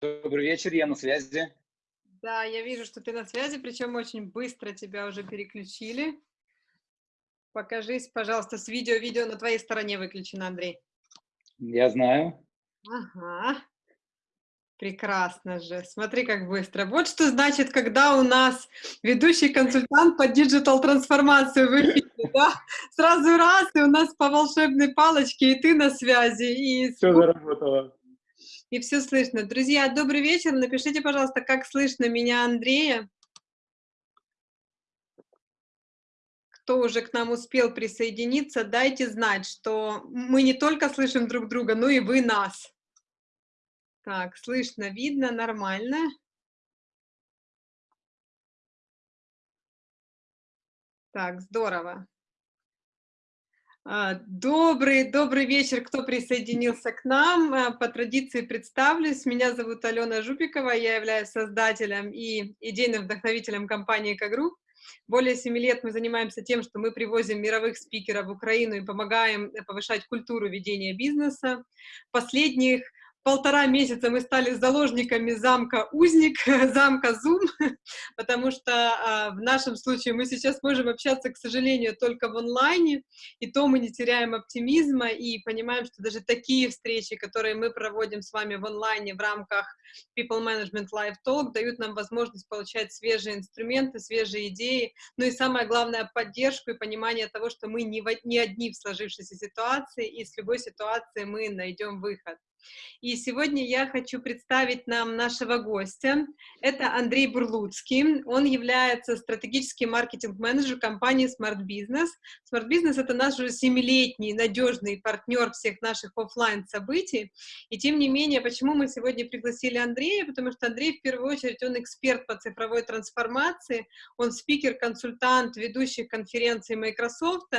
Добрый вечер, я на связи. Да, я вижу, что ты на связи, причем очень быстро тебя уже переключили. Покажись, пожалуйста, с видео. Видео на твоей стороне выключено, Андрей. Я знаю. Ага. Прекрасно же. Смотри, как быстро. Вот что значит, когда у нас ведущий консультант по диджитал-трансформации в эфире, да? Сразу раз, и у нас по волшебной палочке, и ты на связи, и... Все заработало. И все слышно. Друзья, добрый вечер. Напишите, пожалуйста, как слышно меня, Андрея. Кто уже к нам успел присоединиться, дайте знать, что мы не только слышим друг друга, но и вы нас. Так, слышно, видно, нормально. Так, здорово. А, добрый, добрый вечер, кто присоединился к нам. А, по традиции представлюсь. Меня зовут Алена Жупикова, я являюсь создателем и идейным вдохновителем компании «Экогрупп». Более семи лет мы занимаемся тем, что мы привозим мировых спикеров в Украину и помогаем повышать культуру ведения бизнеса. Последних полтора месяца мы стали заложниками замка Узник, замка Zoom, потому что а, в нашем случае мы сейчас можем общаться, к сожалению, только в онлайне, и то мы не теряем оптимизма и понимаем, что даже такие встречи, которые мы проводим с вами в онлайне в рамках People Management Live Talk, дают нам возможность получать свежие инструменты, свежие идеи, ну и самое главное, поддержку и понимание того, что мы не, одни в сложившейся ситуации, и с любой ситуации мы найдем выход. И сегодня я хочу представить нам нашего гостя. Это Андрей Бурлуцкий. Он является стратегическим маркетинг-менеджером компании Smart Business. Smart Business — это наш уже семилетний надежный партнер всех наших офлайн событий. И тем не менее, почему мы сегодня пригласили Андрея? Потому что Андрей, в первую очередь, он эксперт по цифровой трансформации, он спикер, консультант ведущих конференций Microsoft,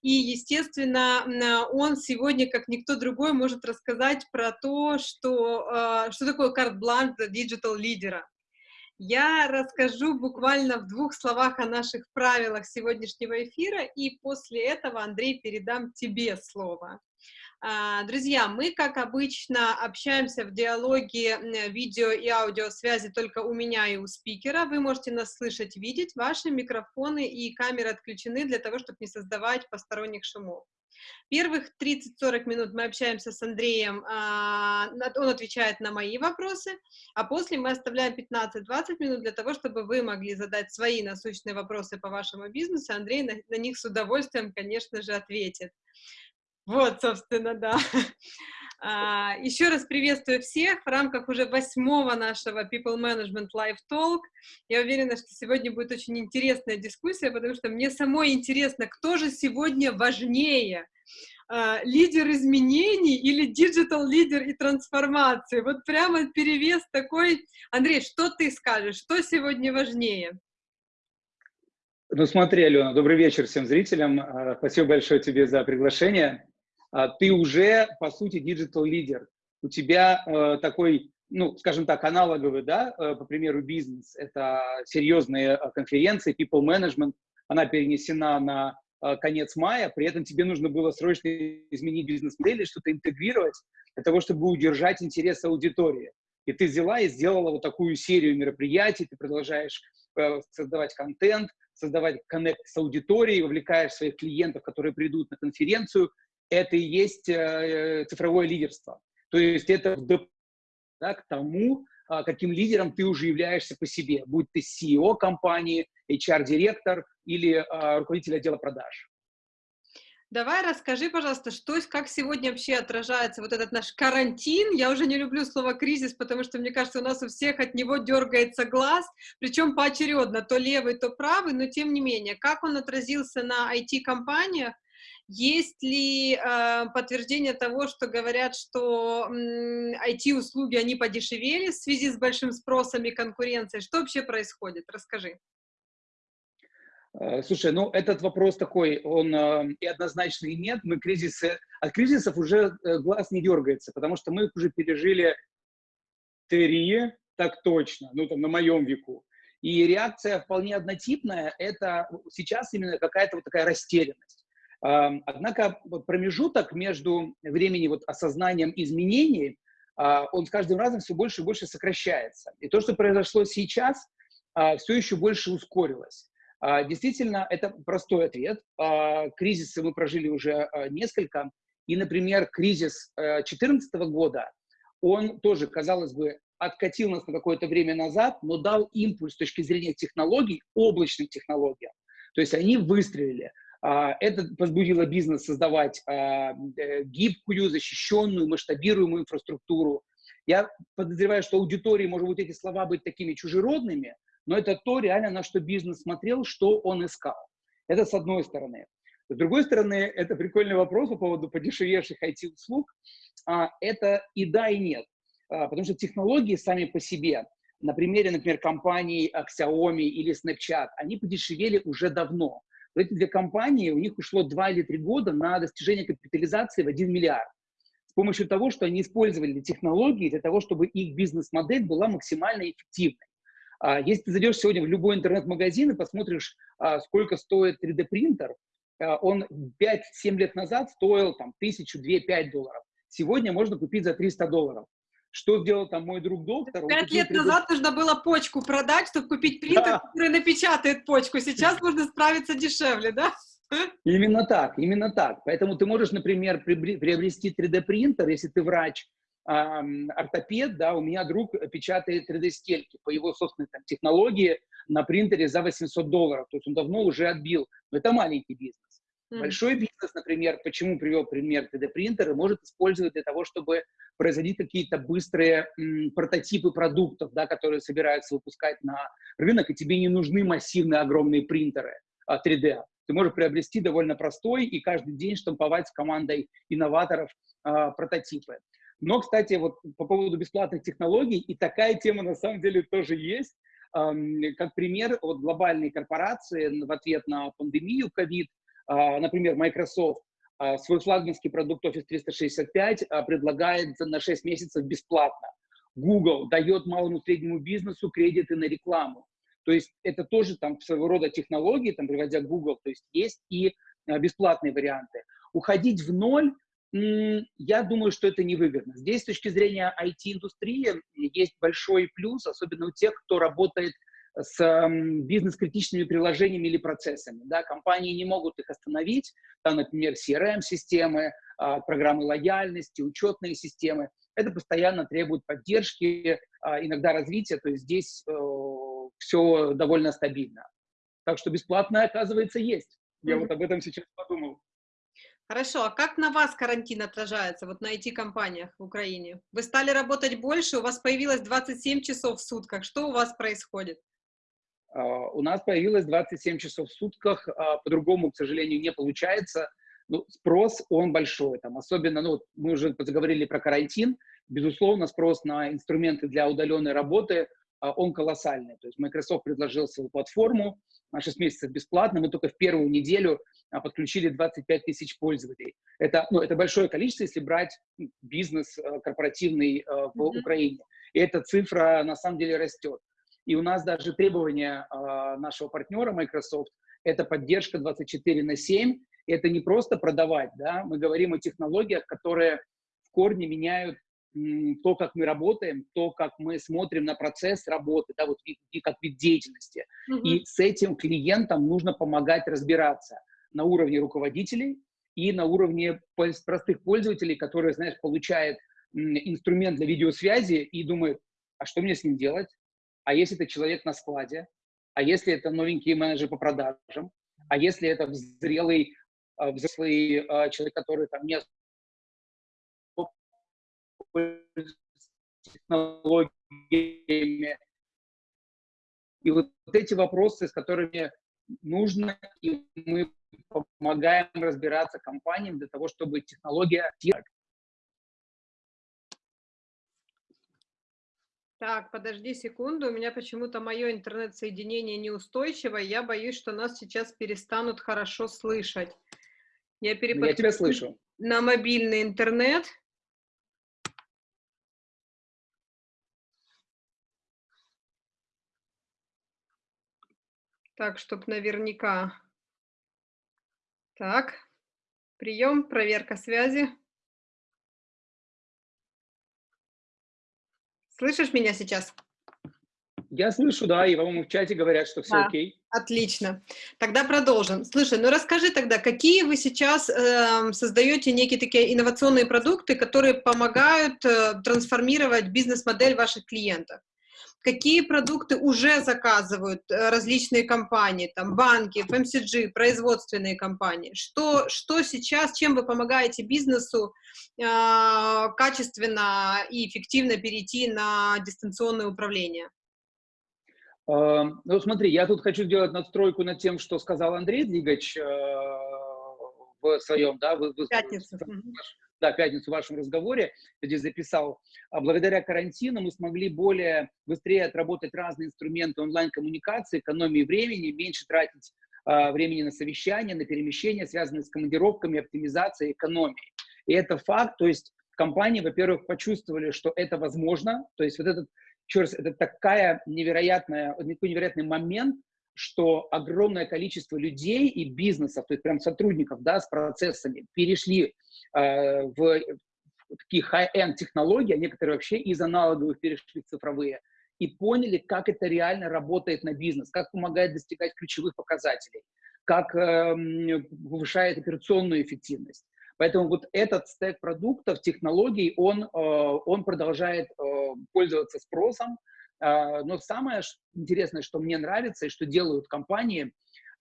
и, естественно, он сегодня, как никто другой, может рассказать про про то, что, а, что такое карт-бланш для digital-лидера. Я расскажу буквально в двух словах о наших правилах сегодняшнего эфира, и после этого, Андрей, передам тебе слово. А, друзья, мы, как обычно, общаемся в диалоге видео и аудиосвязи только у меня и у спикера. Вы можете нас слышать, видеть. Ваши микрофоны и камеры отключены для того, чтобы не создавать посторонних шумов. Первых 30-40 минут мы общаемся с Андреем, а, он отвечает на мои вопросы, а после мы оставляем 15-20 минут для того, чтобы вы могли задать свои насущные вопросы по вашему бизнесу, Андрей на, на них с удовольствием, конечно же, ответит. Вот, собственно, да. А, еще раз приветствую всех в рамках уже восьмого нашего People Management Live Talk. Я уверена, что сегодня будет очень интересная дискуссия, потому что мне самой интересно, кто же сегодня важнее, а, лидер изменений или digital лидер и трансформации. Вот прямо перевес такой. Андрей, что ты скажешь, что сегодня важнее? Ну смотри, Алена, добрый вечер всем зрителям. А, спасибо большое тебе за приглашение. А, ты уже, по сути, digital-лидер. У тебя э, такой, ну, скажем так, аналоговый, да, э, по примеру, бизнес. Это серьезные э, конференции, people management. Она перенесена на э, конец мая, при этом тебе нужно было срочно изменить бизнес-модель, что-то интегрировать для того, чтобы удержать интерес аудитории. И ты взяла и сделала вот такую серию мероприятий, ты продолжаешь э, создавать контент, создавать коннект с аудиторией, вовлекаешь своих клиентов, которые придут на конференцию, это и есть э, цифровое лидерство. То есть это да, к тому, а, каким лидером ты уже являешься по себе, будь ты CEO компании, HR-директор или а, руководитель отдела продаж. Давай расскажи, пожалуйста, что, как сегодня вообще отражается вот этот наш карантин. Я уже не люблю слово кризис, потому что, мне кажется, у нас у всех от него дергается глаз, причем поочередно, то левый, то правый, но тем не менее, как он отразился на IT-компаниях, есть ли э, подтверждение того, что говорят, что э, IT-услуги, они подешевели в связи с большим спросом и конкуренцией? Что вообще происходит? Расскажи. Э, слушай, ну этот вопрос такой, он э, и однозначно и нет. Мы кризисы, от кризисов уже э, глаз не дергается, потому что мы уже пережили три, так точно, ну там на моем веку. И реакция вполне однотипная, это сейчас именно какая-то вот такая растерянность. Однако промежуток между времени вот осознанием изменений а, он с каждым разом все больше и больше сокращается. И то, что произошло сейчас, а, все еще больше ускорилось. А, действительно, это простой ответ. Кризисы мы прожили уже несколько. И, например, кризис 2014 года, он тоже, казалось бы, откатил нас на какое-то время назад, но дал импульс с точки зрения технологий, облачных технологий. То есть они выстрелили. А, это возбудило бизнес создавать а, э, гибкую, защищенную, масштабируемую инфраструктуру. Я подозреваю, что аудитории, может быть, эти слова быть такими чужеродными, но это то реально, на что бизнес смотрел, что он искал. Это с одной стороны. С другой стороны, это прикольный вопрос по поводу подешевевших IT-услуг. А, это и да, и нет. Потому что технологии сами по себе, на примере, например, компаний Xiaomi или Snapchat, они подешевели уже давно эти две компании, у них ушло 2 или 3 года на достижение капитализации в 1 миллиард. С помощью того, что они использовали технологии для того, чтобы их бизнес-модель была максимально эффективной. А, если ты зайдешь сегодня в любой интернет-магазин и посмотришь, а, сколько стоит 3D-принтер, а, он 5-7 лет назад стоил там, 1000, 2, 5 долларов. Сегодня можно купить за 300 долларов. Что сделал там мой друг доктор? Пять лет назад нужно было почку продать, чтобы купить принтер, да. который напечатает почку. Сейчас можно справиться дешевле, да? Именно так, именно так. Поэтому ты можешь, например, приобрести 3D-принтер, если ты врач, ортопед, да, у меня друг печатает 3D-стельки по его собственной там, технологии на принтере за 800 долларов. То есть он давно уже отбил. Но это маленький бизнес. Mm. Большой бизнес, например, почему привел пример 3D-принтера, может использовать для того, чтобы производить какие-то быстрые м, прототипы продуктов, да, которые собираются выпускать на рынок, и тебе не нужны массивные огромные принтеры а, 3D. Ты можешь приобрести довольно простой и каждый день штамповать с командой инноваторов а, прототипы. Но, кстати, вот по поводу бесплатных технологий, и такая тема на самом деле тоже есть. Как пример, вот глобальные корпорации в ответ на пандемию COVID а, например, Microsoft а, свой флагманский продукт Office 365 а, предлагает на 6 месяцев бесплатно. Google дает малому и среднему бизнесу кредиты на рекламу. То есть это тоже там своего рода технологии, там, приводя Google, то есть есть и бесплатные варианты. Уходить в ноль, я думаю, что это невыгодно. Здесь с точки зрения IT-индустрии есть большой плюс, особенно у тех, кто работает с бизнес-критичными приложениями или процессами. Да, компании не могут их остановить, там, например, CRM-системы, а, программы лояльности, учетные системы. Это постоянно требует поддержки, а, иногда развития, то есть здесь э, все довольно стабильно. Так что бесплатное, оказывается, есть. Я mm -hmm. вот об этом сейчас подумал. Хорошо, а как на вас карантин отражается, вот на IT-компаниях в Украине? Вы стали работать больше, у вас появилось 27 часов в сутках, что у вас происходит? А, у нас появилось 27 часов в сутках, а, по-другому, к сожалению, не получается. Ну, спрос, он большой, там, особенно, ну, мы уже заговорили про карантин, безусловно, спрос на инструменты для удаленной работы, а, он колоссальный. То есть Microsoft предложил свою платформу на 6 месяцев бесплатно, мы только в первую неделю подключили 25 тысяч пользователей. Это, ну, это большое количество, если брать бизнес корпоративный в mm -hmm. Украине. И эта цифра на самом деле растет. И у нас даже требования э, нашего партнера Microsoft – это поддержка 24 на 7. И это не просто продавать, да, мы говорим о технологиях, которые в корне меняют то, как мы работаем, то, как мы смотрим на процесс работы, да, вот вид, как вид деятельности. -hmm. И с этим клиентам нужно помогать разбираться на уровне руководителей и на уровне простых пользователей, которые, знаешь, получают инструмент для видеосвязи и думают, а что мне с ним делать? А если это человек на складе, а если это новенький менеджер по продажам, а если это взрелый, а, взрослый а, человек, который там не технологиями. И вот эти вопросы, с которыми нужно, и мы помогаем разбираться компаниям для того, чтобы технология Так, подожди секунду, у меня почему-то мое интернет-соединение неустойчивое, я боюсь, что нас сейчас перестанут хорошо слышать. Я, перепод... я тебя слышу. На мобильный интернет. Так, чтобы наверняка. Так, прием, проверка связи. Слышишь меня сейчас? Я слышу, да, и, по-моему, в чате говорят, что все да. окей. Отлично. Тогда продолжим. Слушай, ну расскажи тогда, какие вы сейчас э, создаете некие такие инновационные продукты, которые помогают э, трансформировать бизнес-модель ваших клиентов? Какие продукты уже заказывают э, различные компании, там банки, FMCG, производственные компании, что, что сейчас, чем вы помогаете бизнесу э, качественно и эффективно перейти на дистанционное управление? Э, ну, смотри, я тут хочу сделать надстройку над тем, что сказал Андрей Двигач э, в своем, да, в, в, Пятницу да, пятницу в вашем разговоре, где записал, а благодаря карантину мы смогли более быстрее отработать разные инструменты онлайн-коммуникации, экономии времени, меньше тратить э, времени на совещания, на перемещения, связанные с командировками, оптимизацией, экономией. И это факт, то есть компании, во-первых, почувствовали, что это возможно, то есть вот этот, еще раз, это такая невероятная, невероятный момент, что огромное количество людей и бизнесов, то есть прям сотрудников, да, с процессами перешли э, в такие high-end технологии, а некоторые вообще из аналоговых перешли в цифровые, и поняли, как это реально работает на бизнес, как помогает достигать ключевых показателей, как э, повышает операционную эффективность. Поэтому вот этот стек продуктов, технологий, он, э, он продолжает э, пользоваться спросом, но самое интересное, что мне нравится и что делают компании,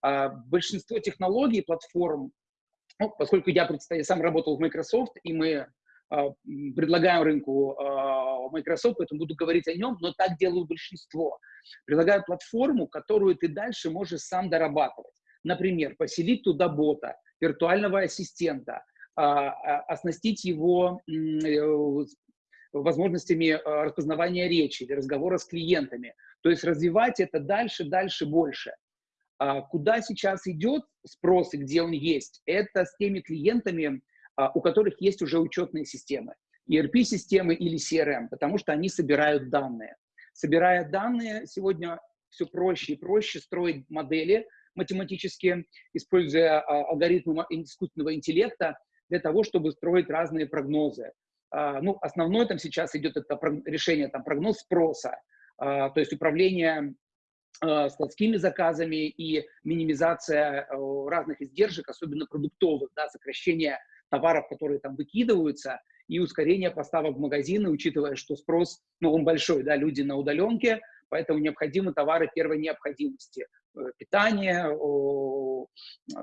а, большинство технологий, платформ, ну, поскольку я, я сам работал в Microsoft, и мы а, предлагаем рынку Microsoft, поэтому буду говорить о нем, но так делают большинство. Предлагают платформу, которую ты дальше можешь сам дорабатывать. Например, поселить туда бота, виртуального ассистента, оснастить его э, возможностями э, распознавания речи или разговора с клиентами. То есть развивать это дальше, дальше, больше. А куда сейчас идет спрос и где он есть? Это с теми клиентами, а, у которых есть уже учетные системы. ERP-системы или CRM, потому что они собирают данные. Собирая данные, сегодня все проще и проще строить модели математические, используя а, алгоритмы искусственного интеллекта для того, чтобы строить разные прогнозы. А, ну, основное там сейчас идет это решение, там, прогноз спроса, а, то есть управление а, складскими заказами и минимизация разных издержек, особенно продуктовых, да, сокращение товаров, которые там выкидываются, и ускорение поставок в магазины, учитывая, что спрос, ну, он большой, да, люди на удаленке, поэтому необходимы товары первой необходимости. Э, питание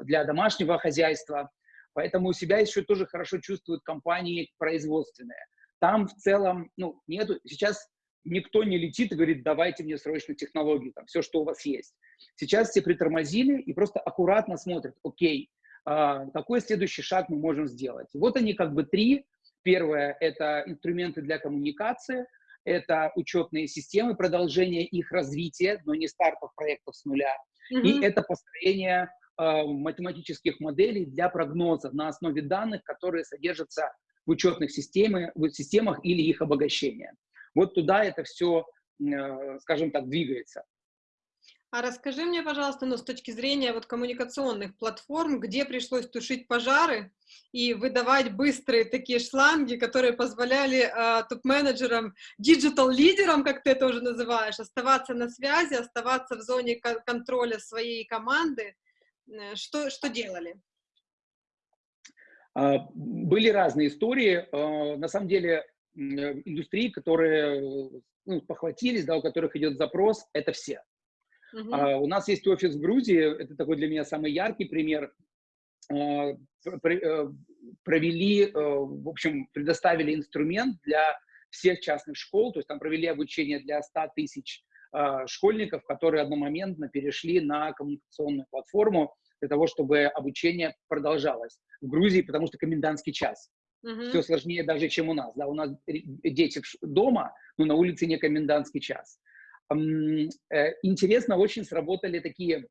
для домашнего хозяйства. Поэтому у себя еще тоже хорошо чувствуют компании производственные. Там в целом, ну, нету, сейчас никто не летит и говорит, давайте мне срочно технологии, там, все, что у вас есть. Сейчас все притормозили и просто аккуратно смотрят, окей, а, какой следующий шаг мы можем сделать. Вот они как бы три. Первое – это инструменты для коммуникации, это учетные системы, продолжение их развития, но не стартов проектов с нуля. Mm-hmm. И это построение математических моделей для прогноза на основе данных, которые содержатся в учетных системах, в системах или их обогащения. Вот туда это все, э, скажем так, двигается. А расскажи мне, пожалуйста, ну, с точки зрения вот коммуникационных платформ, где пришлось тушить пожары и выдавать быстрые такие шланги, которые позволяли э, топ-менеджерам, digital-лидерам, как ты это уже называешь, оставаться на связи, оставаться в зоне контроля своей команды, Э, что, что делали? А, были разные истории. А, на самом деле, э, индустрии, которые ну, похватились, да, у которых идет запрос, это все. Uh -huh. У нас есть офис в Грузии, это такой для меня самый яркий пример. Э, провели, в общем, предоставили инструмент для всех частных школ, то есть там провели обучение для 100 тысяч школьников, которые одномоментно перешли на коммуникационную платформу для того, чтобы обучение продолжалось. В Грузии, потому что комендантский час. Uh-huh. Все сложнее даже, чем у нас. Да? У нас дети дома, но на улице не комендантский час. Э, интересно, очень сработали такие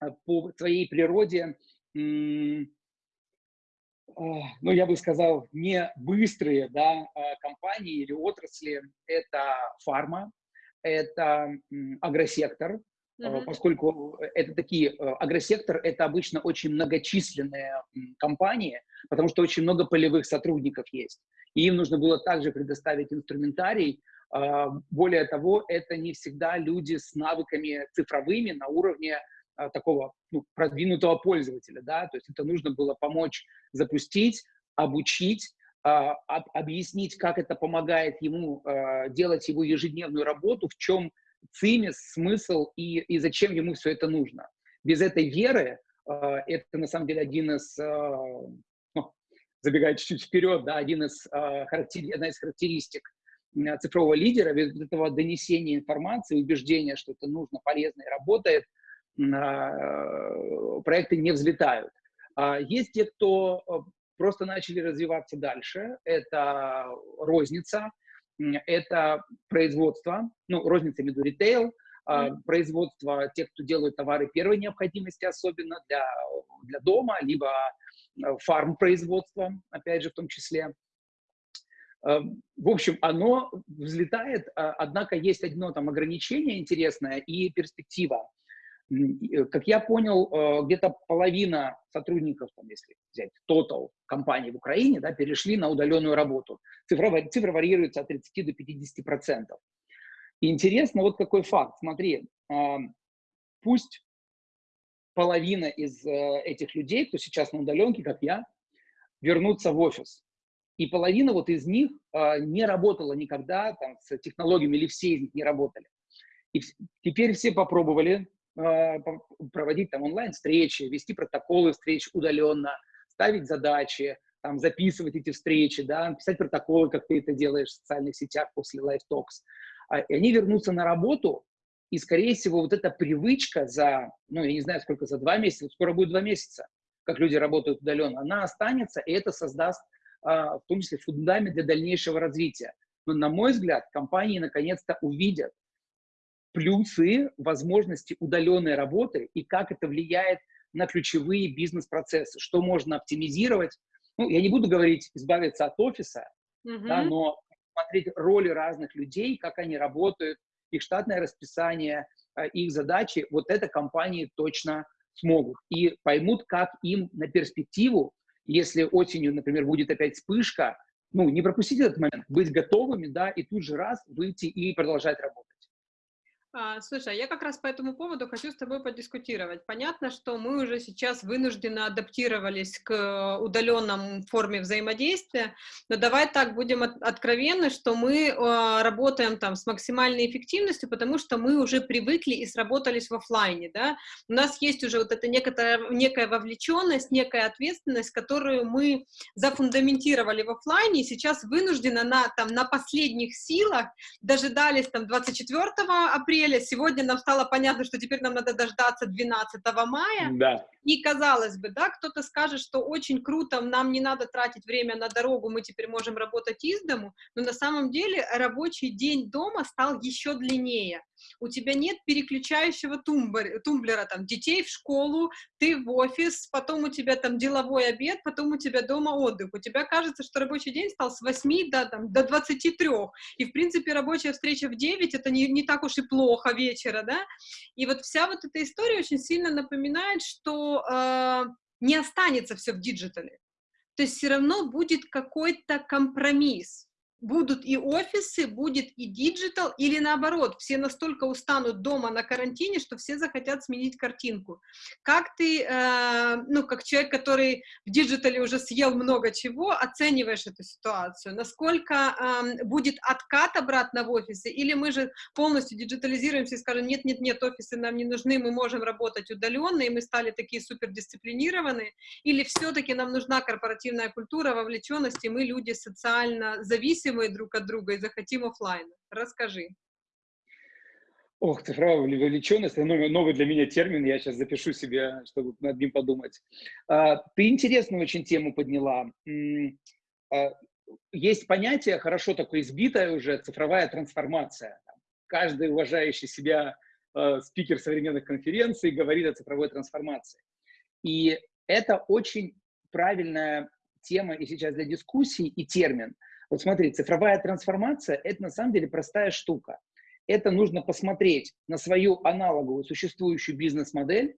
э, по своей природе, ну, я бы сказал, не быстрые да, а компании или отрасли. Это фарма, это агросектор, Uh-huh. поскольку это такие, э, агросектор – это обычно очень многочисленные компании, потому что очень много полевых сотрудников есть. И им нужно было также предоставить инструментарий, А, более того, это не всегда люди с навыками цифровыми на уровне а, такого ну, продвинутого пользователя, да, то есть это нужно было помочь запустить, обучить, объяснить, как это помогает ему делать его ежедневную работу, в чем цимис, смысл и, и зачем ему все это нужно. Без этой веры это на самом деле один из, ну, забегая чуть-чуть вперед, да, один из, характер, одна из характеристик цифрового лидера, без этого донесения информации, убеждения, что это нужно, полезно и работает, а, проекты не взлетают. А есть те, кто просто начали развиваться дальше. Это розница, это производство, ну, розница, виду ритейл, mm. производство тех, кто делают товары первой необходимости, особенно для, для дома, либо э, фарм-производство, опять же, в том числе. Эм, в общем, оно взлетает, а, однако есть одно там ограничение интересное и перспектива. Э, как я понял, э, где-то половина сотрудников, там, если взять total компании в Украине, да, перешли на удаленную работу. Цифра, цифра варьируется от 30 до 50 процентов. Интересно вот какой факт. Смотри, пусть половина из э, этих людей, кто сейчас на удаленке, как я, вернутся в офис и половина вот из них не работала никогда там, с технологиями, или все из них не работали. И теперь все попробовали проводить там онлайн-встречи, вести протоколы встреч удаленно, ставить задачи, там, записывать эти встречи, да, писать протоколы, как ты это делаешь в социальных сетях после Live Talks. А, и они вернутся на работу, и, скорее всего, вот эта привычка за, ну, я не знаю, сколько, за два месяца, скоро будет два месяца, как люди работают удаленно, она останется, и это создаст а, в том числе фундамент для дальнейшего развития. Но, на мой взгляд, компании наконец-то увидят плюсы возможности удаленной работы и как это влияет на ключевые бизнес-процессы, что можно оптимизировать. Ну, я не буду говорить избавиться от офиса, mm -hmm. да, но смотреть роли разных людей, как они работают, их штатное расписание, а, их задачи, вот это компании точно смогут и поймут, как им на перспективу если осенью, например, будет опять вспышка, ну, не пропустить этот момент, быть готовыми, да, и тут же раз выйти и продолжать работать. А, слушай, а я как раз по этому поводу хочу с тобой подискутировать. Понятно, что мы уже сейчас вынужденно адаптировались к удаленном форме взаимодействия, но давай так будем от, откровенны, что мы э, работаем там с максимальной эффективностью, потому что мы уже привыкли и сработались в офлайне, да. У нас есть уже вот эта некоторая, некая вовлеченность, некая ответственность, которую мы зафундаментировали в офлайне, и сейчас вынуждены на, там, на последних силах дожидались там 24 апреля, апреля, сегодня нам стало понятно, что теперь нам надо дождаться 12 мая. Да. И казалось бы, да, кто-то скажет, что очень круто, нам не надо тратить время на дорогу, мы теперь можем работать из дому, но на самом деле рабочий день дома стал еще длиннее у тебя нет переключающего тумблера, тумблера, там, детей в школу, ты в офис, потом у тебя там деловой обед, потом у тебя дома отдых. У тебя кажется, что рабочий день стал с 8 до, там, до 23, и, в принципе, рабочая встреча в 9 — это не, не так уж и плохо вечера, да? И вот вся вот эта история очень сильно напоминает, что э, не останется все в диджитале. То есть все равно будет какой-то компромисс будут и офисы, будет и digital, или наоборот, все настолько устанут дома на карантине, что все захотят сменить картинку. Как ты, э, ну, как человек, который в диджитале уже съел много чего, оцениваешь эту ситуацию? Насколько э, будет откат обратно в офисы, или мы же полностью диджитализируемся и скажем, нет-нет-нет, офисы нам не нужны, мы можем работать удаленно, и мы стали такие супердисциплинированные, или все-таки нам нужна корпоративная культура, вовлеченность, и мы люди социально зависимые, зависимые друг от друга и захотим офлайн. Расскажи. Ох, цифровая вовлеченность, это новый для меня термин, я сейчас запишу себе, чтобы над ним подумать. А, ты интересную очень тему подняла. А, есть понятие, хорошо такое избитое уже, цифровая трансформация. Каждый уважающий себя а, спикер современных конференций говорит о цифровой трансформации. И это очень правильная тема и сейчас для дискуссий, и термин – вот смотри, цифровая трансформация – это на самом деле простая штука. Это нужно посмотреть на свою аналоговую существующую бизнес-модель,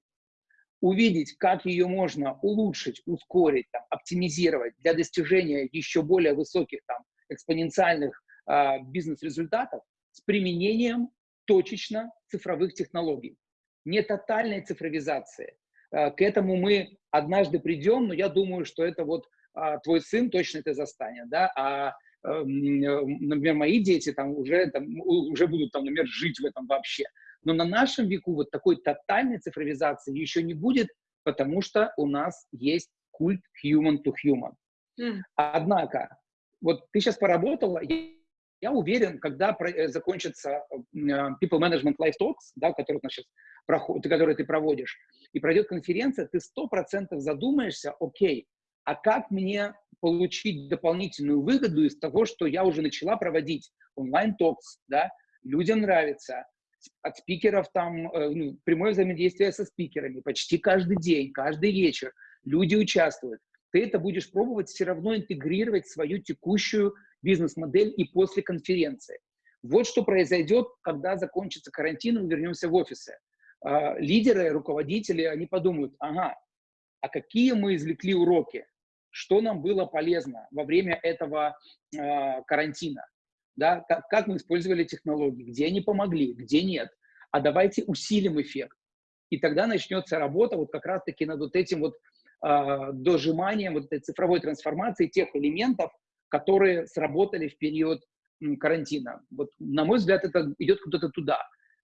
увидеть, как ее можно улучшить, ускорить, там, оптимизировать для достижения еще более высоких там, экспоненциальных а, бизнес-результатов с применением точечно цифровых технологий. Не тотальной цифровизации. А, к этому мы однажды придем, но я думаю, что это вот а, твой сын точно это застанет, да, а эм, например, мои дети там уже, там, уже будут, там, например, жить в этом вообще. Но на нашем веку вот такой тотальной цифровизации еще не будет, потому что у нас есть культ human to human. Mm. Однако, вот ты сейчас поработала, я уверен, когда э, закончится э, People Management Life Talks, да, который, сейчас проход, который ты проводишь, и пройдет конференция, ты сто процентов задумаешься, окей, а как мне получить дополнительную выгоду из того, что я уже начала проводить онлайн-токс, да, людям нравится, от спикеров там, э, ну, прямое взаимодействие со спикерами почти каждый день, каждый вечер, люди участвуют. Ты это будешь пробовать все равно интегрировать в свою текущую бизнес-модель и после конференции. Вот что произойдет, когда закончится карантин и мы вернемся в офисы. А, лидеры, руководители, они подумают, ага, а какие мы извлекли уроки, что нам было полезно во время этого э, карантина, да, как, как мы использовали технологии, где они помогли, где нет, а давайте усилим эффект. И тогда начнется работа вот как раз-таки над вот этим вот э, дожиманием, вот этой цифровой трансформации тех элементов, которые сработали в период карантина. Вот, на мой взгляд, это идет куда-то туда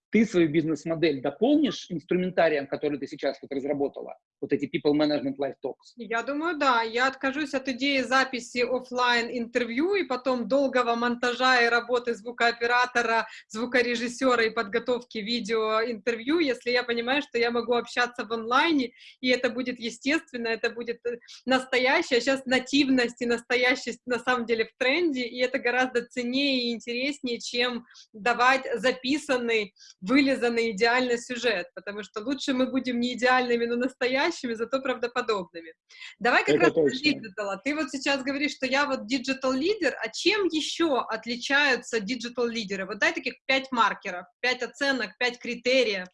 ты свою бизнес-модель дополнишь инструментарием, который ты сейчас вот разработала, вот эти People Management Life Talks? Я думаю, да. Я откажусь от идеи записи офлайн интервью и потом долгого монтажа и работы звукооператора, звукорежиссера и подготовки видео интервью, если я понимаю, что я могу общаться в онлайне, и это будет естественно, это будет э, настоящее. Сейчас нативность и настоящесть на самом деле в тренде, и это гораздо ценнее и интереснее, чем давать записанный вылизанный идеальный сюжет, потому что лучше мы будем не идеальными, но настоящими, зато правдоподобными. Давай как Это раз про диджитала. Ты вот сейчас говоришь, что я вот digital лидер, а чем еще отличаются digital лидеры? Вот дай таких пять маркеров, пять оценок, пять критериев.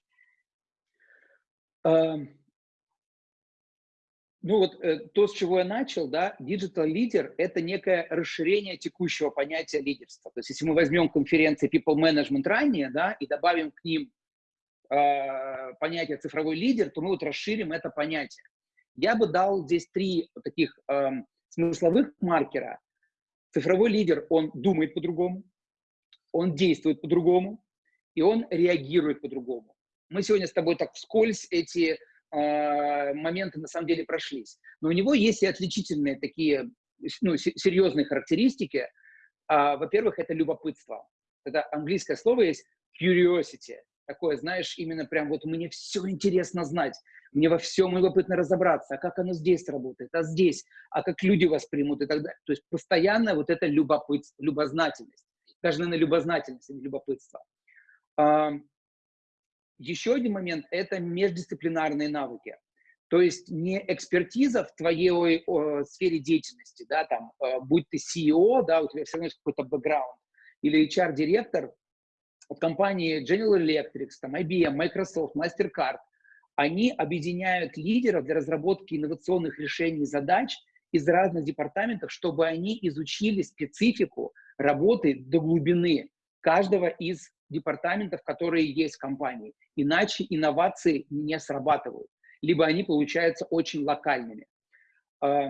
Um ну вот э, то, с чего я начал, да, digital лидер – это некое расширение текущего понятия лидерства. То есть если мы возьмем конференции People Management ранее, да, и добавим к ним э, понятие цифровой лидер, то мы вот расширим это понятие. Я бы дал здесь три таких э, смысловых маркера. Цифровой лидер, он думает по-другому, он действует по-другому, и он реагирует по-другому. Мы сегодня с тобой так вскользь эти а, моменты на самом деле прошлись. Но у него есть и отличительные такие ну, серьезные характеристики. А, во-первых, это любопытство. Это английское слово есть curiosity. Такое, знаешь, именно прям вот мне все интересно знать, мне во всем любопытно разобраться, а как оно здесь работает, а здесь, а как люди воспримут и так далее. То есть постоянно вот это любопытство, любознательность. Даже, наверное, любознательность, а не любопытство. Еще один момент – это междисциплинарные навыки. То есть не экспертиза в твоей о, сфере деятельности, да, там, э, будь ты CEO, да, у тебя все равно есть какой-то бэкграунд, или HR-директор от компании General Electric, там, IBM, Microsoft, MasterCard, они объединяют лидеров для разработки инновационных решений задач из разных департаментов, чтобы они изучили специфику работы до глубины каждого из департаментов, которые есть в компании. Иначе инновации не срабатывают, либо они получаются очень локальными. А,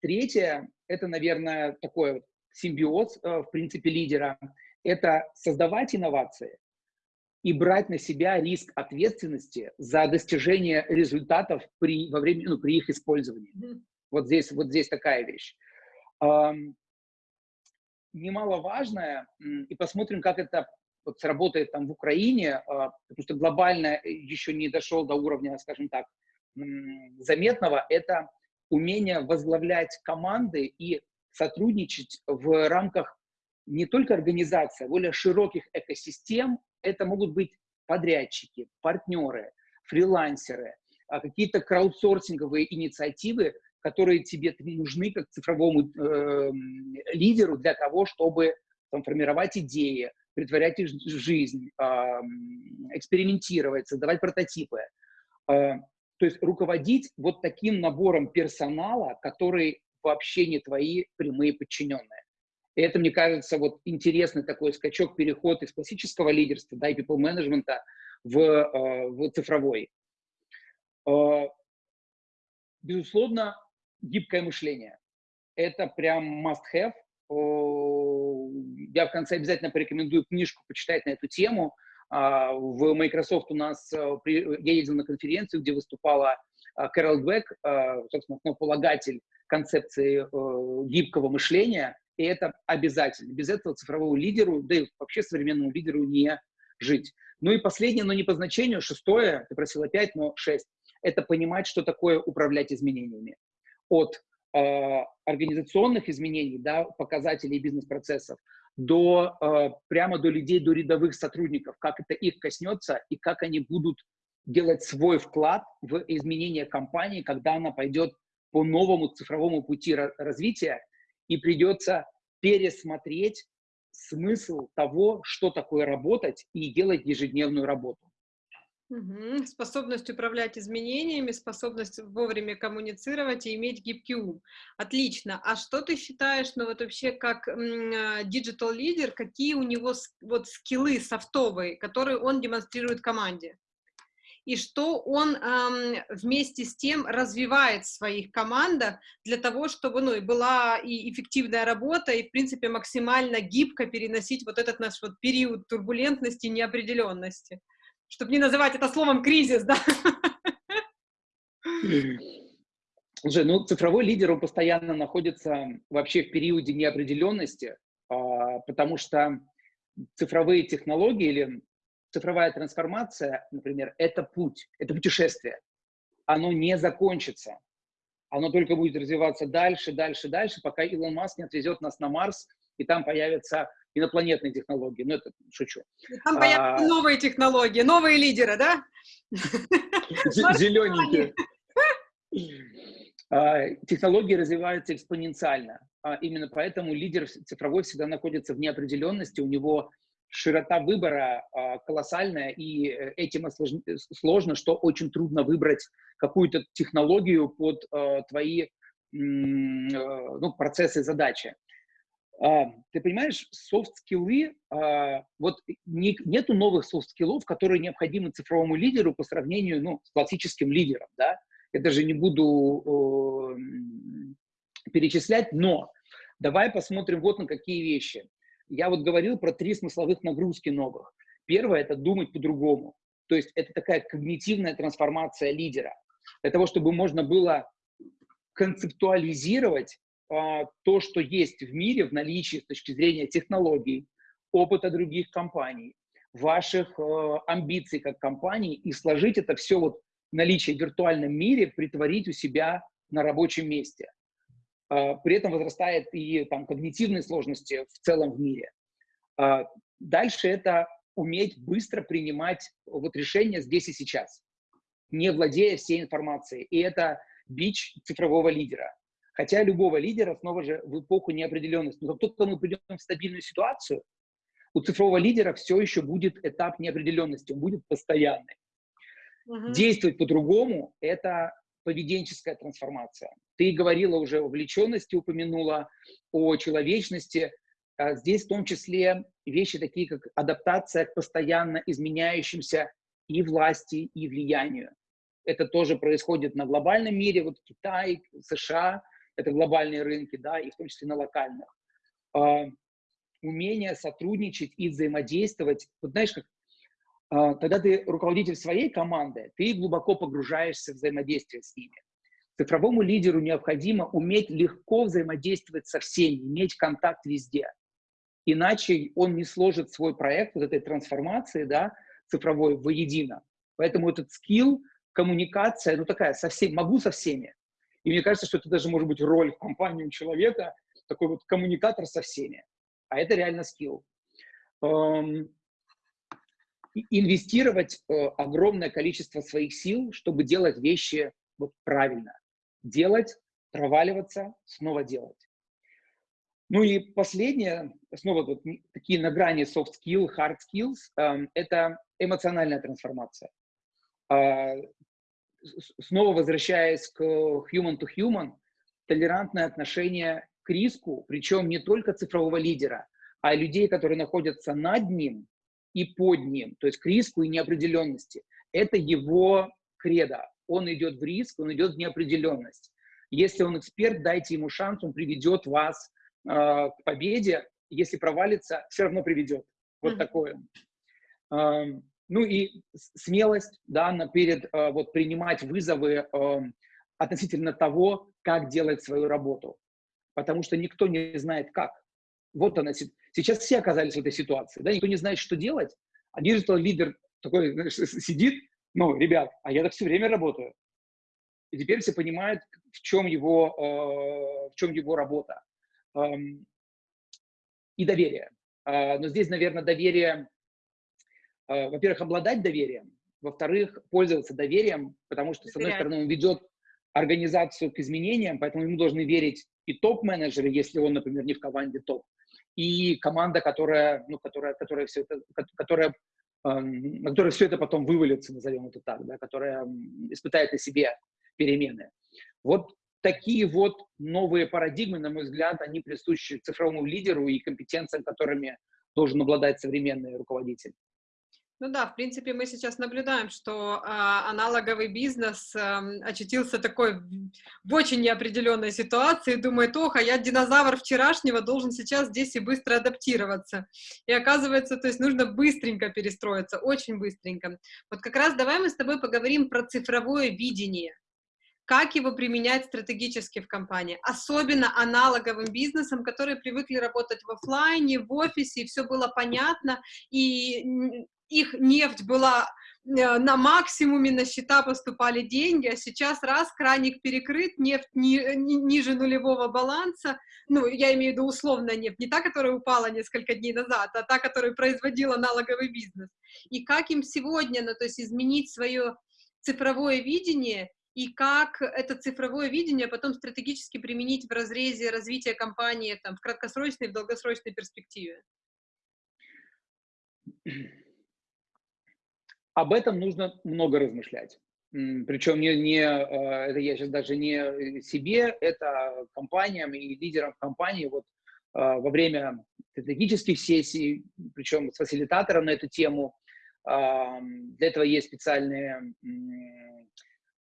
третье, это, наверное, такой симбиоз, э, в принципе, лидера, это создавать инновации и брать на себя риск ответственности за достижение результатов при, во время, ну, при их использовании. Вот здесь, вот здесь такая вещь немаловажное, и посмотрим, как это вот сработает там в Украине, а, потому что глобально еще не дошел до уровня, скажем так, заметного, это умение возглавлять команды и сотрудничать в рамках не только организации, а более широких экосистем. Это могут быть подрядчики, партнеры, фрилансеры, а, какие-то краудсорсинговые инициативы, которые тебе нужны как цифровому э, лидеру для того, чтобы там, формировать идеи, притворять их в жизнь, экспериментировать, создавать прототипы. Э, то есть руководить вот таким набором персонала, который вообще не твои прямые подчиненные. И это, мне кажется, вот интересный такой скачок, переход из классического лидерства, да, и people management в, э, в цифровой. Э, безусловно, гибкое мышление. Это прям must-have. Я в конце обязательно порекомендую книжку почитать на эту тему. А, в Microsoft у нас, э, я ездил на конференцию, где выступала Кэрол Двек, собственно, основополагатель концепции гибкого мышления, и это обязательно. Без этого цифровому лидеру, да и вообще современному лидеру не жить. Ну и последнее, но не по значению, шестое, ты просил опять, но шесть, это понимать, что такое управлять изменениями. От э, организационных изменений, да, показателей бизнес-процессов, до, э, прямо до людей, до рядовых сотрудников, как это их коснется и как они будут делать свой вклад в изменение компании, когда она пойдет по новому цифровому пути развития, и придется пересмотреть смысл того, что такое работать и делать ежедневную работу. Угу. Способность управлять изменениями, способность вовремя коммуницировать и иметь гибкий ум. Отлично. А что ты считаешь, ну вот вообще как digital лидер, какие у него вот скиллы софтовые, которые он демонстрирует команде? и что он эм, вместе с тем развивает в своих командах для того, чтобы ну, и была и эффективная работа, и, в принципе, максимально гибко переносить вот этот наш вот период турбулентности, неопределенности. Чтобы не называть это словом кризис, да? Слушай, ну цифровой лидер, он постоянно находится вообще в периоде неопределенности, а, потому что цифровые технологии или цифровая трансформация, например, это путь, это путешествие. Оно не закончится. Оно только будет развиваться дальше, дальше, дальше, пока Илон Маск не отвезет нас на Марс, и там появятся инопланетные технологии. Ну, это шучу. И там а... новые технологии, новые лидеры, да? Зелененькие. А, технологии развиваются экспоненциально. А именно поэтому лидер цифровой всегда находится в неопределенности, у него широта выбора э, колоссальная, и э, этим осложн... сложно, что очень трудно выбрать какую-то технологию под э, твои э, ну, процессы, задачи. Ты понимаешь, софт-скиллы, э, вот не, нету новых софт-скиллов, которые необходимы цифровому лидеру по сравнению ну, с классическим лидером, да? Я даже не буду э, перечислять, но давай посмотрим вот на какие вещи. Я вот говорил про три смысловых нагрузки новых. Первое – это думать по-другому. То есть это такая когнитивная трансформация лидера. Для того, чтобы можно было концептуализировать а, то, что есть в мире в наличии с точки зрения технологий, опыта других компаний, ваших э, амбиций как компании и сложить это все вот наличие в виртуальном мире, притворить у себя на рабочем месте. А, при этом возрастает и там, когнитивные сложности в целом в мире. А, дальше это уметь быстро принимать вот решения здесь и сейчас, не владея всей информацией. И это бич цифрового лидера. Хотя любого лидера снова же в эпоху неопределенности. Но как только мы придем в стабильную ситуацию, у цифрового лидера все еще будет этап неопределенности, он будет постоянный. Угу. Действовать по-другому – это поведенческая трансформация. Ты говорила уже о влеченности, упомянула о человечности. А здесь в том числе вещи такие, как адаптация к постоянно изменяющимся и власти, и влиянию. Это тоже происходит на глобальном мире, вот Китай, США, это глобальные рынки, да, и в том числе на локальных. А, умение сотрудничать и взаимодействовать. Вот знаешь, как а, когда ты руководитель своей команды, ты глубоко погружаешься в взаимодействие с ними. Цифровому лидеру необходимо уметь легко взаимодействовать со всеми, иметь контакт везде. Иначе он не сложит свой проект вот этой трансформации да, цифровой воедино. Поэтому этот скилл, коммуникация, ну такая, со всеми, могу со всеми. И мне кажется, что это даже может быть роль в компании у человека, такой вот коммуникатор со всеми. А это реально скилл. Эм, инвестировать э, огромное количество своих сил, чтобы делать вещи вот правильно. Делать, проваливаться, снова делать. Ну и последнее, снова вот такие на грани soft skill, hard skills, э, это эмоциональная трансформация. Снова возвращаясь к human to human, толерантное отношение к риску, причем не только цифрового лидера, а людей, которые находятся над ним и под ним, то есть к риску и неопределенности. Это его кредо. Он идет в риск, он идет в неопределенность. Если он эксперт, дайте ему шанс, он приведет вас э, к победе. Если провалится, все равно приведет. Вот mm -hmm. такое. Э, ну и смелость, да, перед, э, вот принимать вызовы э, относительно того, как делать свою работу. Потому что никто не знает, как. Вот она. Сейчас все оказались в этой ситуации, да, никто не знает, что делать. А digital-лидер такой знаешь, сидит, ну, ребят, а я так все время работаю. И теперь все понимают, в чем его, э, в чем его работа. Эм, и доверие. Э, но здесь, наверное, доверие, во-первых, обладать доверием, во-вторых, пользоваться доверием, потому что, с одной стороны, он ведет организацию к изменениям, поэтому ему должны верить и топ-менеджеры, если он, например, не в команде топ, и команда, которая, ну, которая, которая все это, которая на которой все это потом вывалится, назовем это так, да, которая испытает на себе перемены. Вот такие вот новые парадигмы, на мой взгляд, они присущи цифровому лидеру и компетенциям, которыми должен обладать современный руководитель. Ну да, в принципе, мы сейчас наблюдаем, что э, аналоговый бизнес э, очутился такой в очень неопределенной ситуации, думает, ох, а я динозавр вчерашнего должен сейчас здесь и быстро адаптироваться. И оказывается, то есть нужно быстренько перестроиться, очень быстренько. Вот как раз давай мы с тобой поговорим про цифровое видение как его применять стратегически в компании, особенно аналоговым бизнесом, которые привыкли работать в офлайне, в офисе, и все было понятно, и их нефть была э, на максимуме, на счета поступали деньги, а сейчас раз, краник перекрыт, нефть ни, ни, ниже нулевого баланса, ну, я имею в виду условно нефть, не та, которая упала несколько дней назад, а та, которая производила налоговый бизнес. И как им сегодня, ну, то есть изменить свое цифровое видение и как это цифровое видение потом стратегически применить в разрезе развития компании там, в краткосрочной и в долгосрочной перспективе? Об этом нужно много размышлять. Причем не, не, э, это я сейчас даже не себе, это компаниям и лидерам компании вот э, во время стратегических сессий, причем с фасилитатором на эту тему. Для этого есть специальные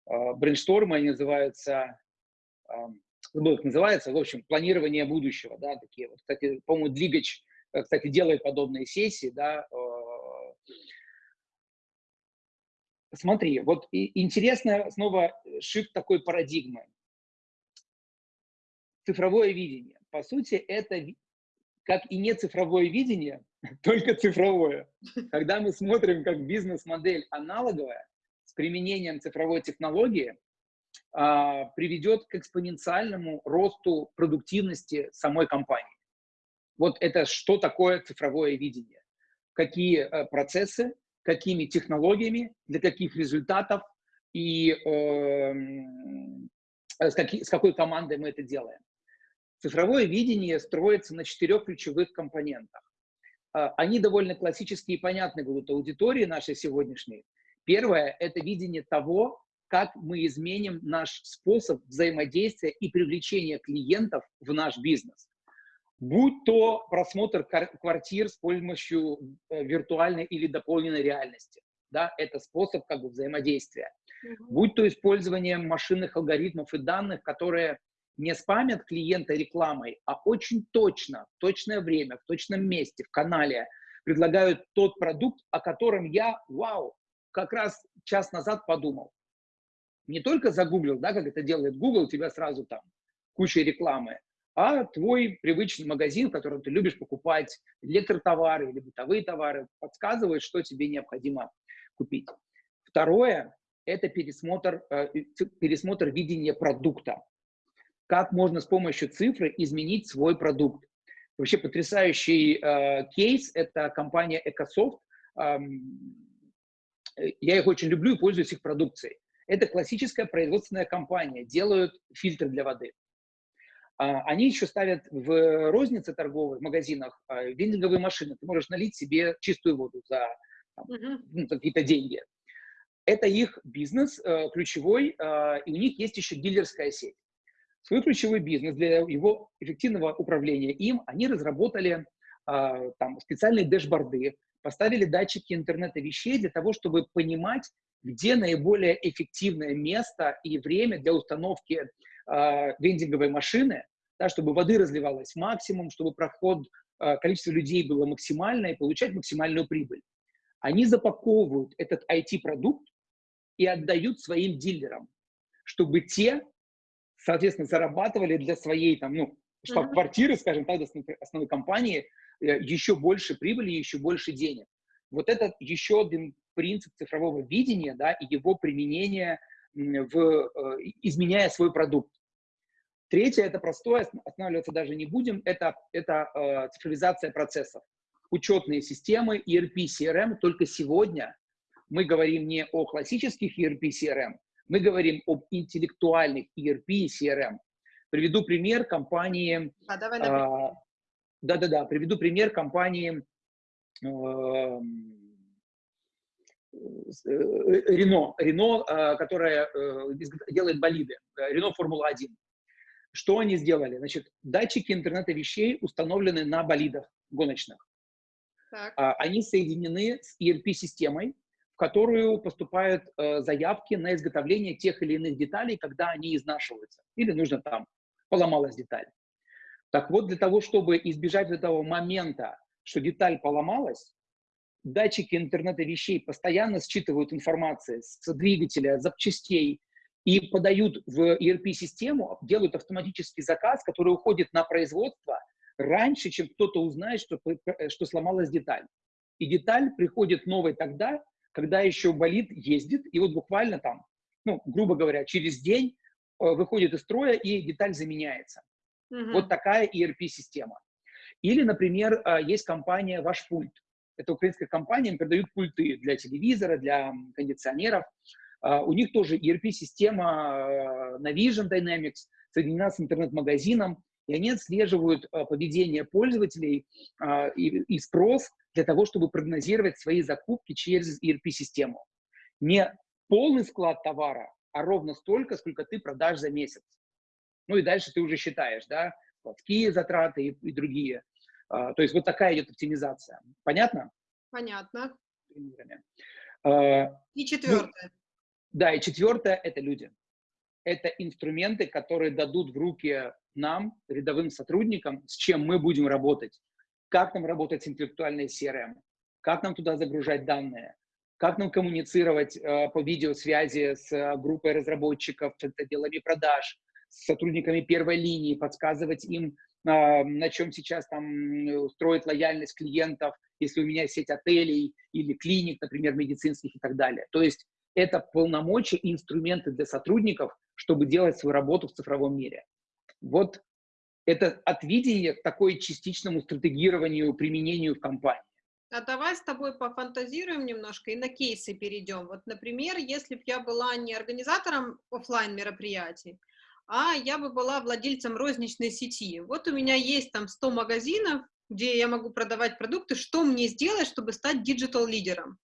а, брейнштормы, они называются, забыл, как называется, в общем, планирование будущего, да, такие вот, кстати, по-моему, Двигач, э, кстати, делает подобные сессии, да, а. Смотри, вот интересно снова шифт такой парадигмы. Цифровое видение. По сути, это как и не цифровое видение, только цифровое. Когда мы смотрим, как бизнес-модель аналоговая, применением цифровой технологии а, приведет к экспоненциальному росту продуктивности самой компании. Вот это что такое цифровое видение? Какие а, процессы, какими технологиями, для каких результатов и э, с, какой, с какой командой мы это делаем. Цифровое видение строится на четырех ключевых компонентах. Они довольно классические и понятны будут аудитории нашей сегодняшней, Первое – это видение того, как мы изменим наш способ взаимодействия и привлечения клиентов в наш бизнес. Будь то просмотр квартир с помощью э, виртуальной или дополненной реальности. Да, это способ как бы взаимодействия. Mm Будь то использование машинных алгоритмов и данных, которые не спамят клиента рекламой, а очень точно, в точное время, в точном месте, в канале предлагают тот продукт, о котором я, вау, как раз час назад подумал. Не только загуглил, да, как это делает Google, у тебя сразу там куча рекламы, а твой привычный магазин, в котором ты любишь покупать электротовары или бытовые товары, подсказывает, что тебе необходимо купить. Второе – это пересмотр, э, пересмотр видения продукта. Как можно с помощью цифры изменить свой продукт. Вообще потрясающий э, кейс – это компания Ecosoft. Эм, я их очень люблю и пользуюсь их продукцией. Это классическая производственная компания, делают фильтры для воды. А, они еще ставят в рознице торговой, в магазинах, а, вендинговые машины. Ты можешь налить себе чистую воду за ну, какие-то деньги. Это их бизнес э, ключевой, а, и у них есть еще дилерская сеть. свой ключевой бизнес, для его эффективного управления им, они разработали там, специальные дэшборды, поставили датчики интернета вещей для того, чтобы понимать, где наиболее эффективное место и время для установки э, вендинговой машины, да, чтобы воды разливалось максимум, чтобы проход, э, количество людей было максимальное и получать максимальную прибыль. Они запаковывают этот IT-продукт и отдают своим дилерам, чтобы те соответственно, зарабатывали для своей, там, ну, штаб-квартиры, скажем так, основной компании, э, еще больше прибыли, еще больше денег. Вот это еще один принцип цифрового видения, да, и его применение в, э, изменяя свой продукт. Третье, это простое, останавливаться даже не будем, это, это э, цифровизация процессов. Учетные системы, ERP, CRM, только сегодня мы говорим не о классических ERP, CRM, мы говорим об интеллектуальных ERP и CRM. Приведу пример компании... А, давай, давай. Да-да-да, приведу пример компании э, Рено, Рено, которая э, делает болиды, Рено Формула-1. Что они сделали? Значит, датчики интернета вещей установлены на болидах гоночных. Так. А, они соединены с ERP-системой, в которую поступают э, заявки на изготовление тех или иных деталей, когда они изнашиваются. Или нужно там, поломалась деталь. Так вот, для того, чтобы избежать этого момента, что деталь поломалась, датчики интернета вещей постоянно считывают информацию с двигателя, запчастей и подают в ERP-систему, делают автоматический заказ, который уходит на производство раньше, чем кто-то узнает, что, что сломалась деталь. И деталь приходит новой тогда, когда еще болит, ездит, и вот буквально там, ну, грубо говоря, через день э, выходит из строя и деталь заменяется. Угу. Вот такая ERP-система. Или, например, э, есть компания «Ваш пульт». Это украинская компания, им продают пульты для телевизора, для кондиционеров. Э, у них тоже ERP-система Navision Dynamics соединена с интернет-магазином, и они отслеживают поведение пользователей и спрос для того, чтобы прогнозировать свои закупки через ERP-систему. Не полный склад товара, а ровно столько, сколько ты продашь за месяц. Ну и дальше ты уже считаешь, да, складские затраты и, и другие. А, то есть вот такая идет оптимизация. Понятно? Понятно. А, и четвертое. Да, и четвертое – это люди. Это инструменты, которые дадут в руки нам, рядовым сотрудникам, с чем мы будем работать как нам работать с интеллектуальной CRM, как нам туда загружать данные, как нам коммуницировать э, по видеосвязи с э, группой разработчиков, с отделами продаж, с сотрудниками первой линии, подсказывать им, э, на чем сейчас там строить лояльность клиентов, если у меня сеть отелей или клиник, например, медицинских и так далее. То есть это полномочия и инструменты для сотрудников, чтобы делать свою работу в цифровом мире. Вот это от видения к такой частичному стратегированию, применению в компании. А давай с тобой пофантазируем немножко и на кейсы перейдем. Вот, например, если бы я была не организатором офлайн мероприятий, а я бы была владельцем розничной сети. Вот у меня есть там 100 магазинов, где я могу продавать продукты. Что мне сделать, чтобы стать digital-лидером?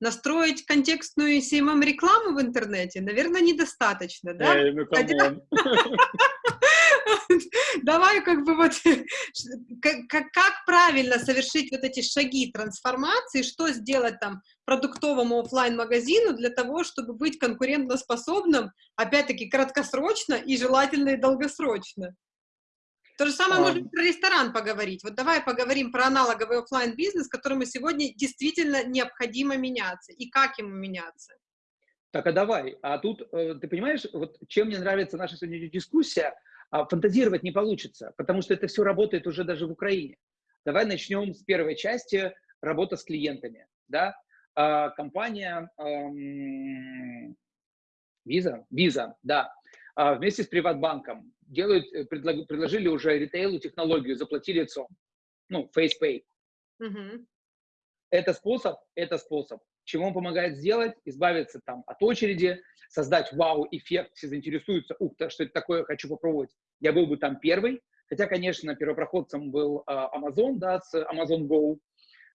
Настроить контекстную SMM-рекламу в интернете, наверное, недостаточно, да? Эй, ну, давай как бы вот, как, как правильно совершить вот эти шаги трансформации, что сделать там продуктовому офлайн магазину для того, чтобы быть конкурентоспособным, опять-таки, краткосрочно и желательно и долгосрочно. То же самое а... можем про ресторан поговорить. Вот давай поговорим про аналоговый офлайн бизнес, которому сегодня действительно необходимо меняться, и как ему меняться. Так, а давай. А тут, э, ты понимаешь, вот чем мне нравится наша сегодняшняя дискуссия, а фантазировать не получится, потому что это все работает уже даже в Украине. Давай начнем с первой части – работа с клиентами. Да? А, компания эм, Visa, Visa, да, вместе с Приватбанком делают, э, предложили уже ритейлу технологию, заплати лицом, ну, FacePay. Угу. Это способ, это способ. Чему он помогает сделать? Избавиться там от очереди, создать вау-эффект, все заинтересуются, ух ты, что это такое, хочу попробовать. Я был бы там первый, хотя, конечно, первопроходцем был э, Amazon, да, с Amazon Go,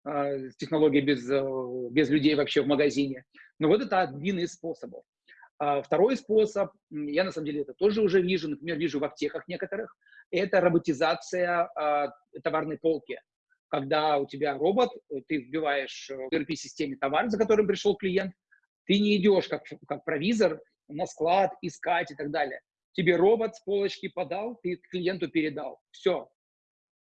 э, с технологией без, э, без людей вообще в магазине. Но вот это один из способов. А второй способ, я на самом деле это тоже уже вижу, например, вижу в аптеках некоторых, это роботизация э, товарной полки. Когда у тебя робот, ты вбиваешь в ERP-системе товар, за которым пришел клиент, ты не идешь как, как провизор на склад искать и так далее. Тебе робот с полочки подал, ты клиенту передал. Все.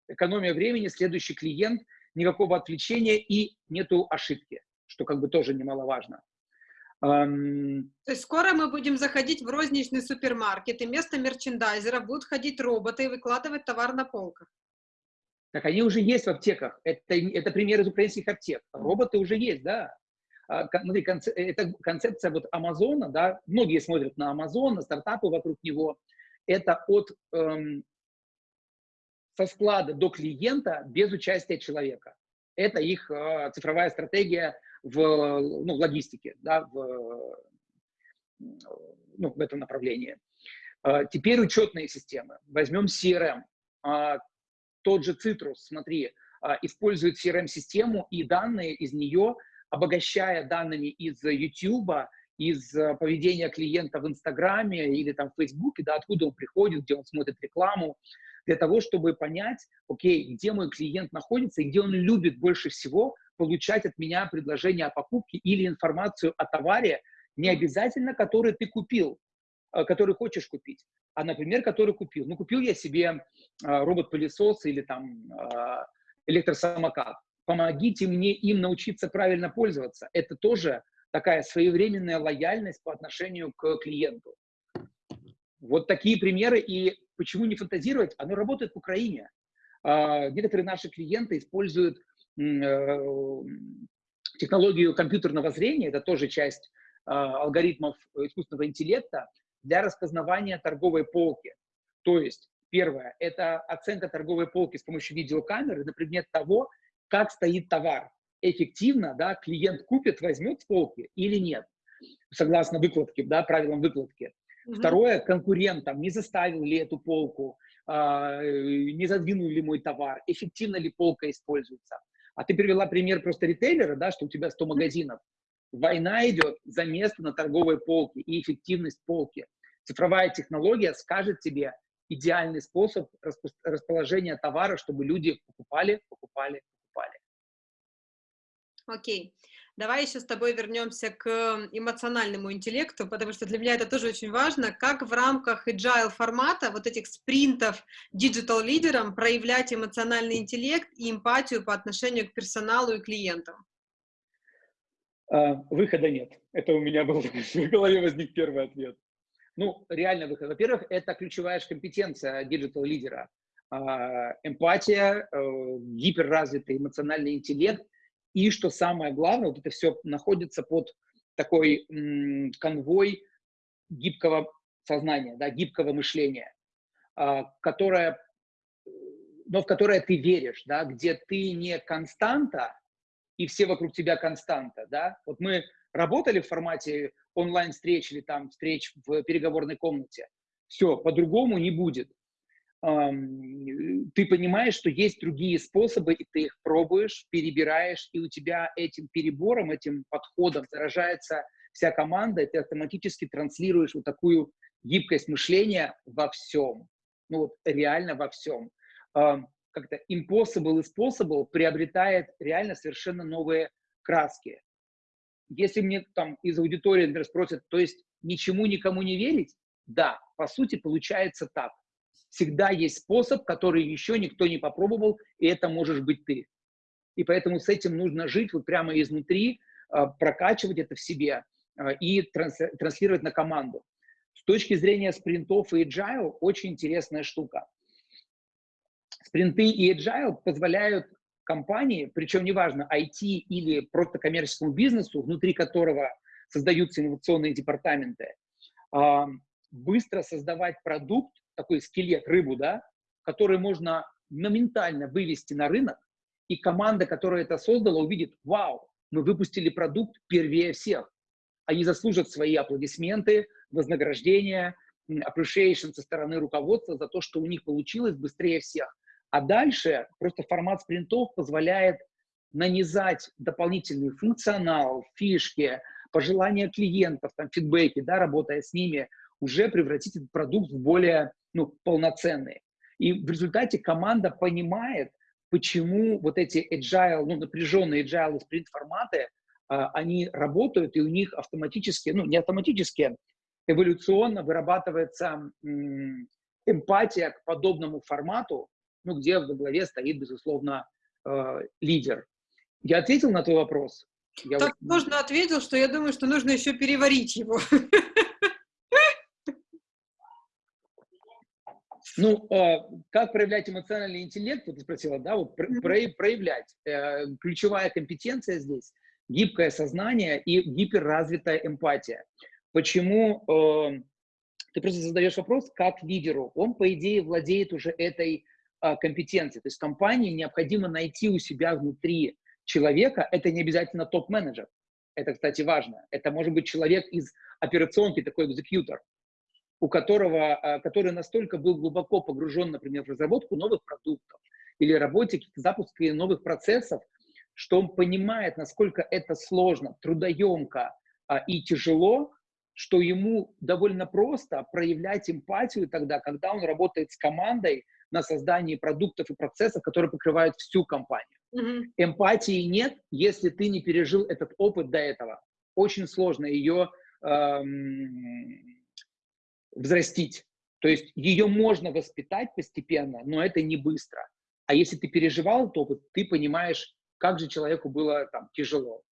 Экономия времени, следующий клиент, никакого отвлечения и нету ошибки, что как бы тоже немаловажно. То есть скоро мы будем заходить в розничный супермаркет, и вместо мерчендайзера будут ходить роботы и выкладывать товар на полках. Так они уже есть в аптеках. Это, это пример из украинских аптек. Роботы уже есть, да. А, смотри, концеп, это концепция вот Амазона, да, многие смотрят на Амазон, на стартапы вокруг него. Это от эм, со склада до клиента без участия человека. Это их э, цифровая стратегия в, ну, в логистике, да, в, ну, в этом направлении. Э, теперь учетные системы. Возьмем CRM. Э, тот же Citrus, смотри, э, использует CRM-систему и данные из нее – обогащая данными из YouTube, из э, поведения клиента в Инстаграме или там в Фейсбуке, да, откуда он приходит, где он смотрит рекламу, для того, чтобы понять, окей, где мой клиент находится и где он любит больше всего получать от меня предложение о покупке или информацию о товаре, не обязательно который ты купил, э, который хочешь купить, а, например, который купил. Ну, купил я себе э, робот-пылесос или там электросамокат помогите мне им научиться правильно пользоваться. Это тоже такая своевременная лояльность по отношению к клиенту. Вот такие примеры. И почему не фантазировать? Оно работает в Украине. А, некоторые наши клиенты используют э, технологию компьютерного зрения, это тоже часть а, алгоритмов искусственного интеллекта, для распознавания торговой полки. То есть, первое, это оценка торговой полки с помощью видеокамеры на предмет того, как стоит товар. Эффективно, да, клиент купит, возьмет с полки или нет, согласно выкладке, да, правилам выкладки. Угу. Второе, конкурентам, не заставил ли эту полку, э, не задвинул ли мой товар, эффективно ли полка используется. А ты привела пример просто ритейлера, да, что у тебя 100 магазинов. Война идет за место на торговой полке и эффективность полки. Цифровая технология скажет тебе идеальный способ расположения товара, чтобы люди покупали, покупали, Окей. Давай еще с тобой вернемся к эмоциональному интеллекту, потому что для меня это тоже очень важно, как в рамках agile формата, вот этих спринтов digital лидерам проявлять эмоциональный интеллект и эмпатию по отношению к персоналу и клиентам. А, выхода нет. Это у меня был в голове возник первый ответ. Ну, реально выход. Во-первых, это ключевая компетенция digital лидера. А, эмпатия, э, гиперразвитый эмоциональный интеллект и что самое главное, вот это все находится под такой канвой гибкого сознания, да, гибкого мышления, а, которое, но в которое ты веришь, да, где ты не константа, и все вокруг тебя константа, да. Вот мы работали в формате онлайн-встреч или там встреч в переговорной комнате, все, по-другому не будет ты понимаешь, что есть другие способы, и ты их пробуешь, перебираешь, и у тебя этим перебором, этим подходом заражается вся команда, и ты автоматически транслируешь вот такую гибкость мышления во всем. Ну вот реально во всем. Как-то impossible и possible приобретает реально совершенно новые краски. Если мне там из аудитории, например, спросят, то есть ничему никому не верить? Да, по сути получается так всегда есть способ, который еще никто не попробовал, и это можешь быть ты. И поэтому с этим нужно жить вот прямо изнутри, а, прокачивать это в себе а, и транслировать на команду. С точки зрения спринтов и agile очень интересная штука. Спринты и agile позволяют компании, причем неважно, IT или просто коммерческому бизнесу, внутри которого создаются инновационные департаменты, а, быстро создавать продукт, такой скелет, рыбу, да, который можно моментально вывести на рынок, и команда, которая это создала, увидит, вау, мы выпустили продукт первее всех. Они заслужат свои аплодисменты, вознаграждения, appreciation со стороны руководства за то, что у них получилось быстрее всех. А дальше просто формат спринтов позволяет нанизать дополнительный функционал, фишки, пожелания клиентов, там, фидбэки, да, работая с ними, уже превратить этот продукт в более ну, полноценный. И в результате команда понимает, почему вот эти agile, ну, напряженные agile спринт форматы, а, они работают, и у них автоматически, ну, не автоматически, эволюционно вырабатывается эмпатия к подобному формату, ну, где в главе стоит, безусловно, э, лидер. Я ответил на твой вопрос? Я так вот... можно ответил, что я думаю, что нужно еще переварить его. Ну, э, как проявлять эмоциональный интеллект, вот ты спросила, да, вот про, про, проявлять. Э, ключевая компетенция здесь – гибкое сознание и гиперразвитая эмпатия. Почему э, ты просто задаешь вопрос, как лидеру? Он, по идее, владеет уже этой э, компетенцией. То есть компании необходимо найти у себя внутри человека, это не обязательно топ-менеджер. Это, кстати, важно. Это может быть человек из операционки, такой экзекьютор, у которого, а, который настолько был глубоко погружен, например, в разработку новых продуктов или работе, запуске новых процессов, что он понимает, насколько это сложно, трудоемко а, и тяжело, что ему довольно просто проявлять эмпатию тогда, когда он работает с командой на создании продуктов и процессов, которые покрывают всю компанию. Mm-hmm. Эмпатии нет, если ты не пережил этот опыт до этого. Очень сложно ее эм, взрастить. То есть ее можно воспитать постепенно, но это не быстро. А если ты переживал этот опыт, ты понимаешь, как же человеку было там тяжело.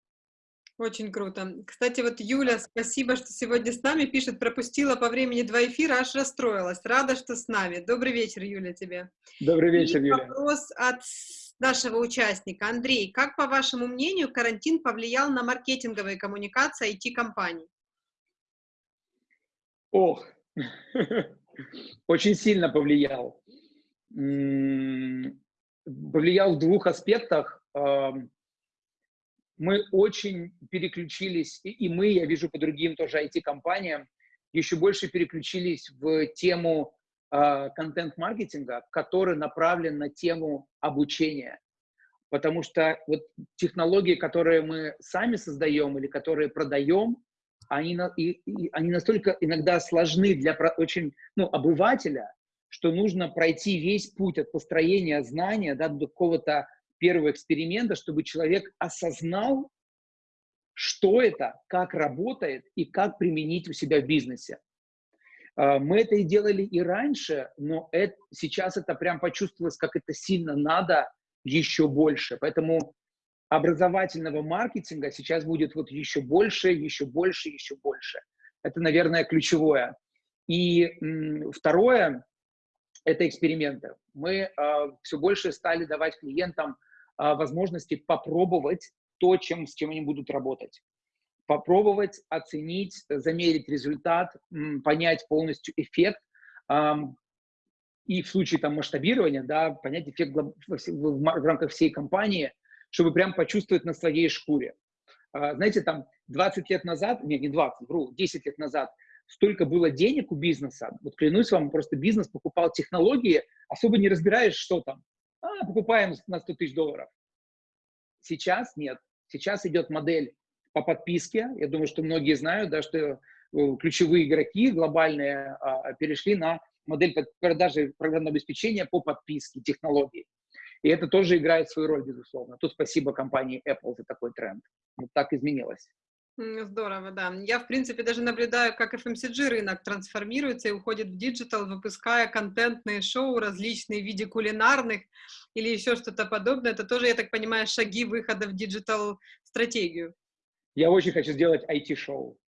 Очень круто. Кстати, вот Юля, спасибо, что сегодня с нами пишет, пропустила по времени два эфира, аж расстроилась. Рада, что с нами. Добрый вечер, Юля, тебе. Добрый вечер, И Юля. Вопрос от нашего участника. Андрей, как, по вашему мнению, карантин повлиял на маркетинговые коммуникации IT-компаний? Ох, очень сильно повлиял. Повлиял в двух аспектах. Мы очень переключились, и мы, я вижу по другим тоже IT-компаниям, еще больше переключились в тему а, контент-маркетинга, который направлен на тему обучения. Потому что вот технологии, которые мы сами создаем или которые продаем, они, и, и, они настолько иногда сложны для очень ну, обывателя, что нужно пройти весь путь от построения знания да, до какого-то первого эксперимента, чтобы человек осознал, что это, как работает и как применить у себя в бизнесе. А, мы это и делали и раньше, но это, сейчас это прям почувствовалось, как это сильно надо еще больше. Поэтому образовательного маркетинга сейчас будет вот еще больше, еще больше, еще больше. Это, наверное, ключевое. И второе – это эксперименты. Мы э, а, все больше стали давать клиентам э, возможности попробовать то, чем, с чем они будут работать попробовать, оценить, замерить результат, понять полностью эффект, и в случае там масштабирования, да, понять эффект в, в, в рамках всей компании, чтобы прям почувствовать на своей шкуре. А, знаете, там 20 лет назад, нет, не 20, вру, 10 лет назад, столько было денег у бизнеса, вот клянусь вам, просто бизнес покупал технологии, особо не разбираешь, что там. А, покупаем на 100 тысяч долларов. Сейчас нет. Сейчас идет модель по подписке. Я думаю, что многие знают, да, что э, ключевые игроки глобальные а, перешли на модель продажи программного обеспечения по подписке технологий. И это тоже играет свою роль, безусловно. Тут спасибо компании Apple за такой тренд. Вот так изменилось. Здорово, да. Я, в принципе, даже наблюдаю, как FMCG рынок трансформируется и уходит в digital, выпуская контентные шоу различные в виде кулинарных или еще что-то подобное. Это тоже, я так понимаю, шаги выхода в digital стратегию. Я очень хочу сделать IT-шоу.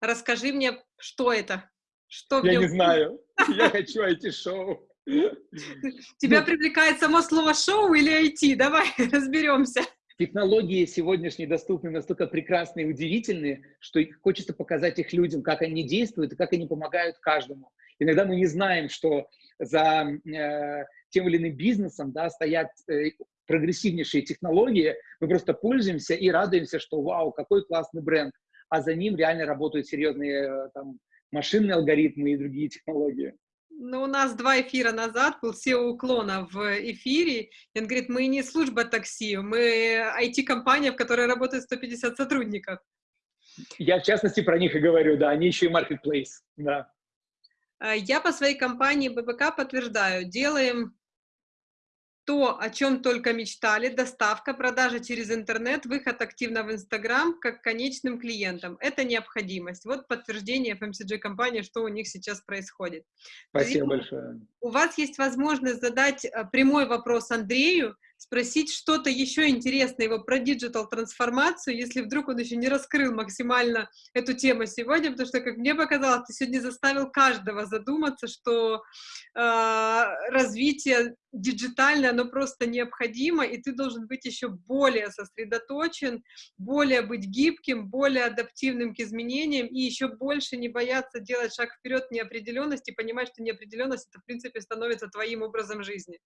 Расскажи мне, что это? Что Я не знаю. Я хочу IT-шоу. Тебя ну, привлекает само слово шоу или IT? Давай разберемся. Технологии сегодняшние доступны настолько прекрасные и удивительные, что хочется показать их людям, как они действуют и как они помогают каждому. Иногда мы не знаем, что за э, тем или иным бизнесом да, стоят э, прогрессивнейшие технологии, мы просто пользуемся и радуемся, что вау, какой классный бренд, а за ним реально работают серьезные э, там, машинные алгоритмы и другие технологии. Ну, у нас два эфира назад был SEO уклона в эфире, и он говорит, мы не служба такси, мы IT-компания, в которой работает 150 сотрудников. Я, в частности, про них и говорю, да, они еще и marketplace, да. А, я по своей компании ББК подтверждаю, делаем то, о чем только мечтали, доставка, продажа через интернет, выход активно в Инстаграм как конечным клиентам. Это необходимость. Вот подтверждение FMCG-компании, что у них сейчас происходит. Спасибо Друзья, большое. У вас есть возможность задать э, прямой вопрос Андрею, спросить что-то еще интересное его про диджитал-трансформацию, если вдруг он еще не раскрыл максимально эту тему сегодня, потому что, как мне показалось, ты сегодня заставил каждого задуматься, что э, развитие диджитальное, оно просто необходимо, и ты должен быть еще более сосредоточен, более быть гибким, более адаптивным к изменениям, и еще больше не бояться делать шаг вперед неопределенности, понимать, что неопределенность, это, в принципе, становится твоим образом жизни.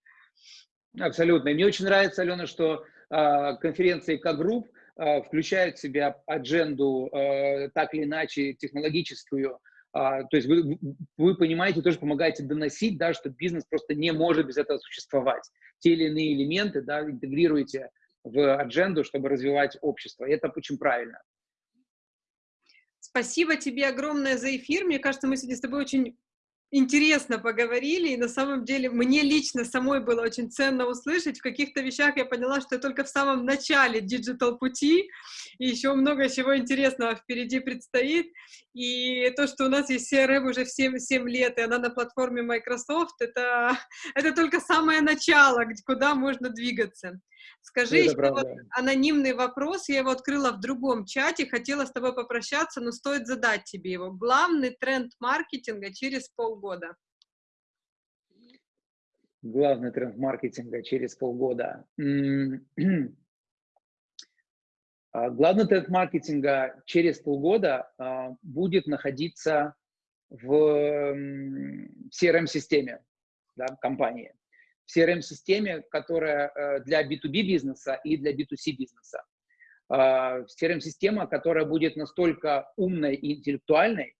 Абсолютно. И мне очень нравится, Алена, что э, конференции К-групп э, включают в себя адженду э, так или иначе технологическую. Э, то есть вы, вы понимаете, тоже помогаете доносить, да, что бизнес просто не может без этого существовать. Те или иные элементы да, интегрируете в адженду, чтобы развивать общество. И это очень правильно. Спасибо тебе огромное за эфир. Мне кажется, мы сегодня с тобой очень интересно поговорили, и на самом деле мне лично самой было очень ценно услышать. В каких-то вещах я поняла, что я только в самом начале digital пути, и еще много чего интересного впереди предстоит. И то, что у нас есть CRM уже 7, 7 лет, и она на платформе Microsoft, это, это только самое начало, куда можно двигаться. Скажи еще вот анонимный вопрос, я его открыла в другом чате, хотела с тобой попрощаться, но стоит задать тебе его. Главный тренд маркетинга через полгода? Главный тренд маркетинга через полгода. А, главный тренд маркетинга через полгода а, будет находиться в CRM-системе да, компании. CRM-системе, которая э, для B2B бизнеса и для B2C бизнеса. CRM-система, которая будет настолько умной и интеллектуальной,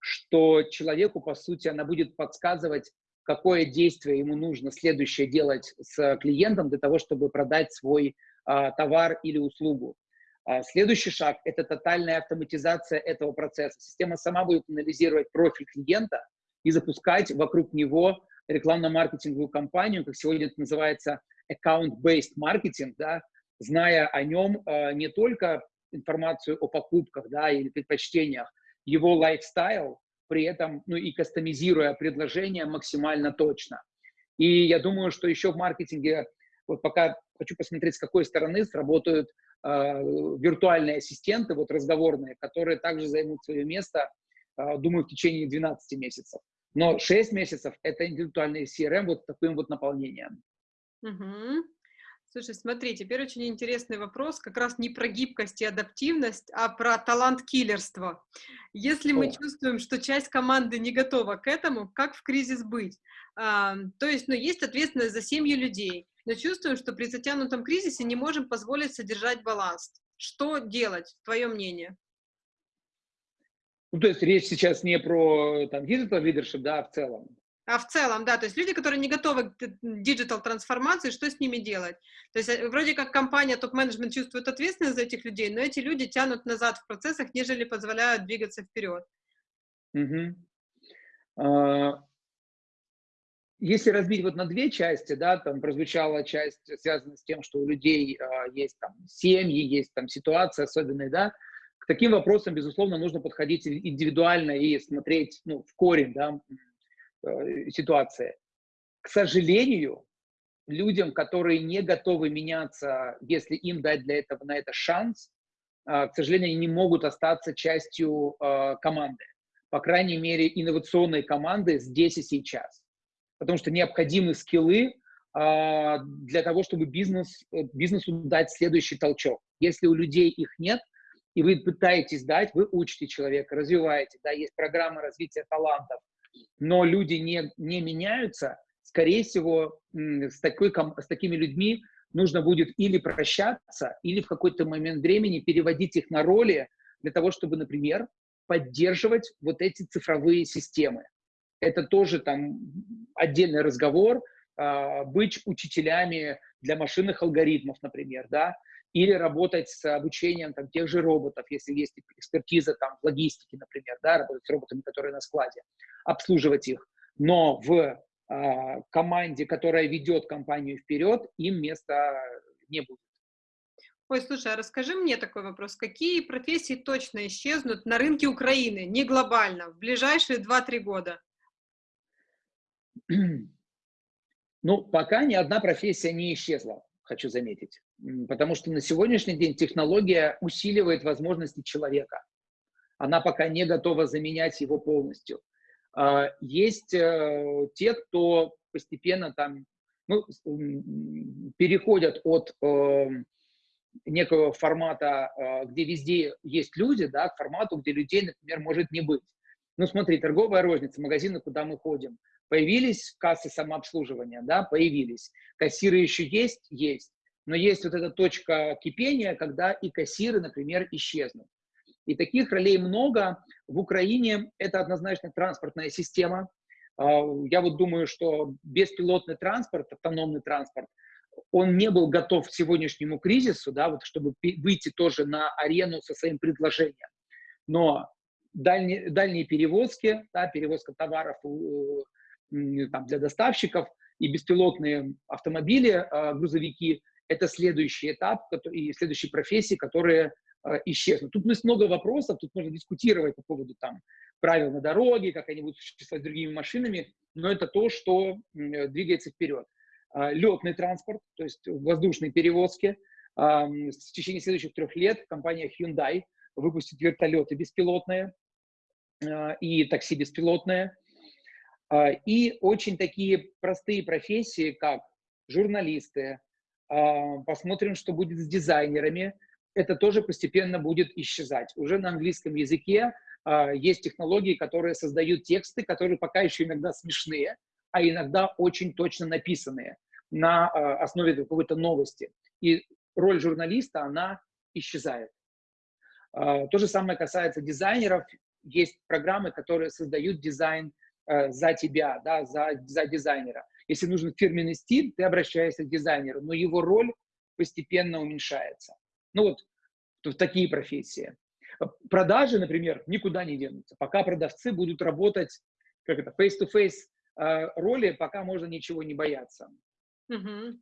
что человеку, по сути, она будет подсказывать, какое действие ему нужно следующее делать с клиентом для того, чтобы продать свой а, товар или услугу. А, следующий шаг – это тотальная автоматизация этого процесса. Система сама будет анализировать профиль клиента и запускать вокруг него рекламно-маркетинговую кампанию, как сегодня это называется account-based marketing, да, зная о нем э, не только информацию о покупках да, или предпочтениях, его лайфстайл, при этом ну, и кастомизируя предложение максимально точно. И я думаю, что еще в маркетинге, вот пока хочу посмотреть, с какой стороны сработают э, виртуальные ассистенты, вот разговорные, которые также займут свое место, э, думаю, в течение 12 месяцев. Но 6 месяцев – это индивидуальный CRM вот таким вот наполнением. Угу. Слушай, смотри, теперь очень интересный вопрос, как раз не про гибкость и адаптивность, а про талант-киллерство. Если О. мы чувствуем, что часть команды не готова к этому, как в кризис быть? А, то есть, ну, есть ответственность за семью людей, но чувствуем, что при затянутом кризисе не можем позволить содержать баланс. Что делать, твое мнение? Ну, то есть речь сейчас не про там digital leadership, да, а в целом. А в целом, да, то есть люди, которые не готовы к digital трансформации, что с ними делать? То есть э, вроде как компания, топ-менеджмент чувствует ответственность за этих людей, но эти люди тянут назад в процессах, нежели позволяют двигаться вперед. Угу. А, если разбить вот на две части, да, там прозвучала часть, связанная с тем, что у людей а, есть там семьи, есть там ситуации особенные, да, к таким вопросам, безусловно, нужно подходить индивидуально и смотреть ну, в корень да, э, ситуации. К сожалению, людям, которые не готовы меняться, если им дать для этого на это шанс, э, к сожалению, они не могут остаться частью э, команды. По крайней мере, инновационной команды здесь и сейчас. Потому что необходимы скиллы для того, чтобы бизнес, бизнесу дать следующий толчок. Если у людей их нет, и вы пытаетесь дать, вы учите человека, развиваете, да, есть программа развития талантов, но люди не, не меняются, скорее всего, с, такой, с такими людьми нужно будет или прощаться, или в какой-то момент времени переводить их на роли для того, чтобы, например, поддерживать вот эти цифровые системы. Это тоже там отдельный разговор, э, быть учителями для машинных алгоритмов, например, да, или работать с обучением там, тех же роботов, если есть экспертиза там, в логистике, например, да, работать с роботами, которые на складе, обслуживать их. Но в э, команде, которая ведет компанию вперед, им места не будет. Ой, слушай, а расскажи мне такой вопрос. Какие профессии точно исчезнут на рынке Украины, не глобально, в ближайшие 2-3 года? Ну, пока ни одна профессия не исчезла, хочу заметить. Потому что на сегодняшний день технология усиливает возможности человека. Она пока не готова заменять его полностью. А, есть э, те, кто постепенно там ну, переходят от эм, некого формата, э, где везде есть люди, да, к формату, где людей, например, может не быть. Ну, смотри, торговая розница, магазины, куда мы ходим. Появились кассы самообслуживания, да, появились. Кассиры еще есть? Есть. Но есть вот эта точка кипения, когда и кассиры, например, исчезнут. И таких ролей много. В Украине это однозначно транспортная система. А, я вот думаю, что беспилотный транспорт, автономный транспорт, он не был готов к сегодняшнему кризису, да, вот чтобы выйти тоже на арену со своим предложением. Но дальние, дальние перевозки, да, перевозка товаров там, для доставщиков и беспилотные автомобили, э, грузовики, это следующий этап и следующие профессии, которые э, исчезнут. Тут много вопросов, тут можно дискутировать по поводу там, правил на дороге, как они будут существовать с другими машинами, но это то, что двигается вперед. А, летный транспорт, то есть воздушные перевозки. В течение следующих трех лет компания Hyundai выпустит вертолеты беспилотные и такси беспилотные. И очень такие простые профессии, как журналисты. Посмотрим, что будет с дизайнерами. Это тоже постепенно будет исчезать. Уже на английском языке есть технологии, которые создают тексты, которые пока еще иногда смешные, а иногда очень точно написанные на а, основе какой-то новости. И роль журналиста, она исчезает. А, то же самое касается дизайнеров. Есть программы, которые создают дизайн за тебя, да, за, за дизайнера. Если нужен фирменный стиль, ты обращаешься к дизайнеру, но его роль постепенно уменьшается. Ну вот в такие профессии. Продажи, например, никуда не денутся. Пока продавцы будут работать как это, face-to-face -face, роли, пока можно ничего не бояться. Угу.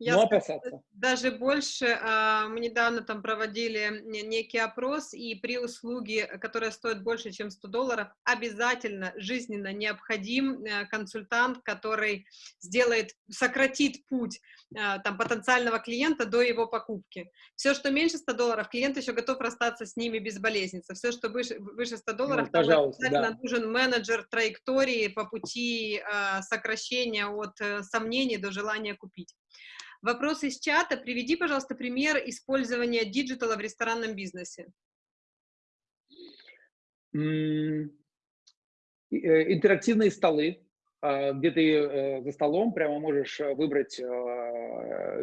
Я Но опасаться. Даже больше, а, мы недавно там проводили некий опрос, и при услуге, которая стоит больше, чем 100 долларов, обязательно жизненно необходим э, консультант, который сделает, сократит путь а, там, потенциального клиента до его покупки. Все, что меньше 100 долларов, клиент еще готов расстаться с ними безболезненно. Все, что выше, выше 100 долларов, ну, обязательно да. нужен менеджер траектории по пути э, сокращения от э, сомнений до желания купить. Вопрос из чата. Приведи, пожалуйста, пример использования digital а в ресторанном бизнесе. Э, интерактивные столы, а, где ты э, за столом прямо можешь э, выбрать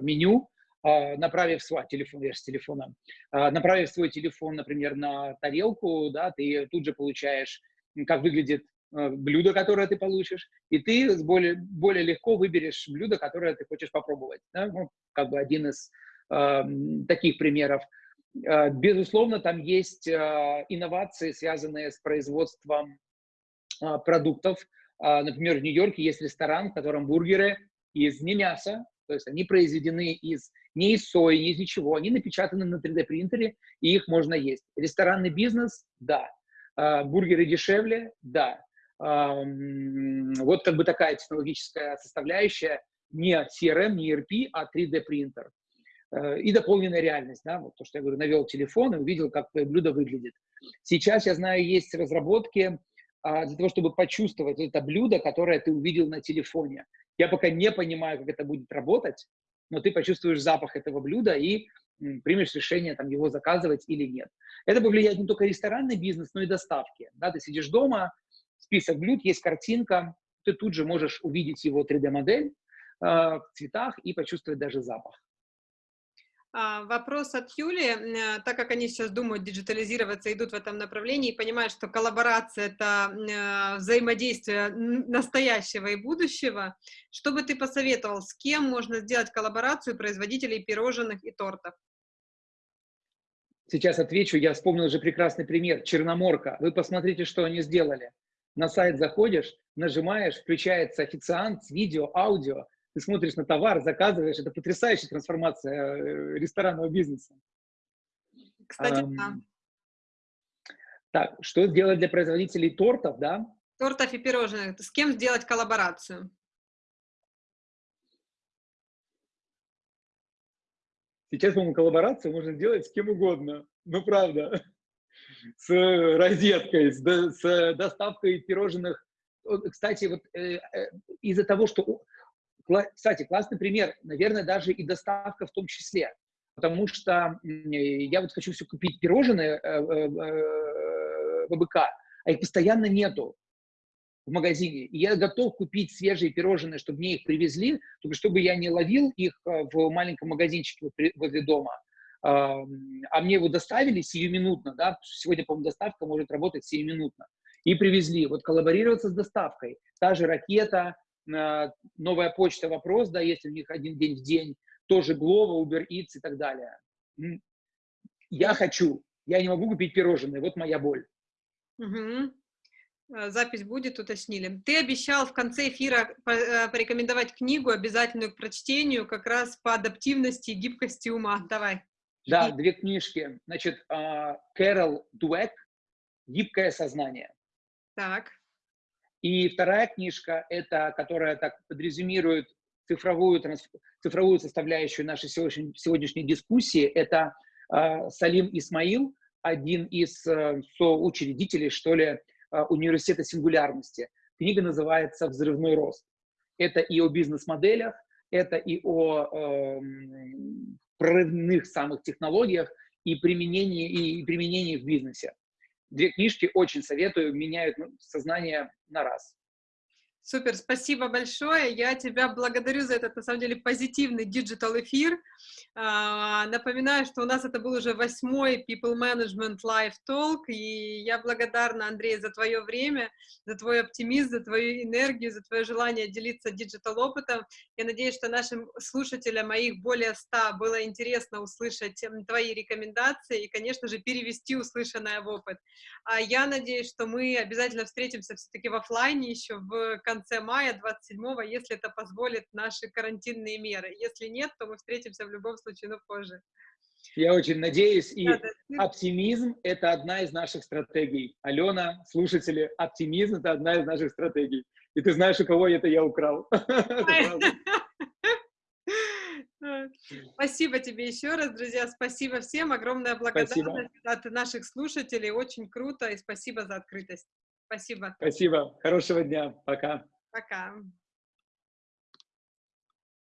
меню, а, направив свой телефон, я с телефона, а, направив свой телефон, например, на тарелку, да, ты тут же получаешь, как выглядит блюдо, которое ты получишь, и ты более, более легко выберешь блюдо, которое ты хочешь попробовать. Да? Ну, как бы один из э, таких примеров. Э, безусловно, там есть э, инновации, связанные с производством э, продуктов. Э, например, в Нью-Йорке есть ресторан, в котором бургеры из не мяса, то есть они произведены из не из сои, не из ничего, они напечатаны на 3D принтере, и их можно есть. Ресторанный бизнес – да. Э, бургеры дешевле – да. Вот как бы такая технологическая составляющая, не CRM, не ERP, а 3D принтер. Э, и дополненная реальность, да, вот то, что я говорю, навел телефон и увидел, как твое блюдо выглядит. Сейчас, я знаю, есть разработки а, для того, чтобы почувствовать это блюдо, которое ты увидел на телефоне. Я пока не понимаю, как это будет работать, но ты почувствуешь запах этого блюда и примешь решение, там, его заказывать или нет. Это повлияет не только ресторанный бизнес, но и доставки. Да, ты сидишь дома, список блюд, есть картинка, ты тут же можешь увидеть его 3D-модель э, в цветах и почувствовать даже запах. А, вопрос от Юли. Э, так как они сейчас думают диджитализироваться, идут в этом направлении и понимают, что коллаборация — это э, взаимодействие настоящего и будущего, что бы ты посоветовал, с кем можно сделать коллаборацию производителей пирожных и тортов? сейчас отвечу. Я вспомнил уже прекрасный пример. Черноморка. Вы посмотрите, что они сделали. На сайт заходишь, нажимаешь, включается официант с видео, аудио, ты смотришь на товар, заказываешь. Это потрясающая трансформация э, ресторанного бизнеса. Кстати, um, да. Так, что сделать для производителей тортов, да? Тортов и пирожных. С кем сделать коллаборацию? Сейчас, по-моему, коллаборацию можно сделать с кем угодно. Ну, правда. С розеткой, с, с доставкой пирожных. Кстати, вот э, э, из-за того, что... Кстати, классный пример. Наверное, даже и доставка в том числе. Потому что я вот хочу все купить пирожные э, ВБК, а их постоянно нету в магазине, и я готов купить свежие пирожные, чтобы мне их привезли, чтобы я не ловил их э, в маленьком магазинчике возле дома, а мне его доставили сиюминутно, да, сегодня, по-моему, доставка может работать сиюминутно, и привезли. Вот коллаборироваться с доставкой, та же ракета, э, новая почта вопрос, да, если у них один день в день, тоже Glovo, Uber Eats и так далее. Я хочу, я не могу купить пирожные, вот моя боль. Угу. Запись будет, уточнили. Ты обещал в конце эфира э, порекомендовать книгу, обязательную к прочтению, как раз по адаптивности и гибкости ума. Давай. Да, и... две книжки. Значит, а, Кэрол Дуэк «Гибкое сознание». Так. И вторая книжка, это, которая так подрезюмирует цифровую, цифровую составляющую нашей сегодняшней, сегодняшней дискуссии, это э, Салим Исмаил, один из э, соучредителей, что ли, э, университета сингулярности. Книга называется «Взрывной рост». Это и о бизнес-моделях, это и о э, прорывных самых технологиях и применении, и применении в бизнесе. Две книжки очень советую, меняют ну, сознание на раз. Супер, спасибо большое. Я тебя благодарю за этот, на самом деле, позитивный digital эфир. А, напоминаю, что у нас это был уже восьмой People Management Live Talk, и я благодарна, Андрей, за твое время, за твой оптимизм, за твою энергию, за твое желание делиться digital опытом. Я надеюсь, что нашим слушателям, их более ста, было интересно услышать твои рекомендации и, конечно же, перевести услышанное в опыт. А я надеюсь, что мы обязательно встретимся все-таки в офлайне еще в конце мая, 27-го, если это позволит наши карантинные меры. Если нет, то мы встретимся в любом случае, но позже. Я очень надеюсь, и да, да. оптимизм – это одна из наших стратегий. Алена, слушатели, оптимизм – это одна из наших стратегий. И ты знаешь, у кого это я украл. Спасибо тебе еще раз, друзья. Спасибо всем. Огромная благодарность спасибо. от наших слушателей. Очень круто. И спасибо за открытость. Спасибо. Спасибо. Хорошего дня. Пока. Пока.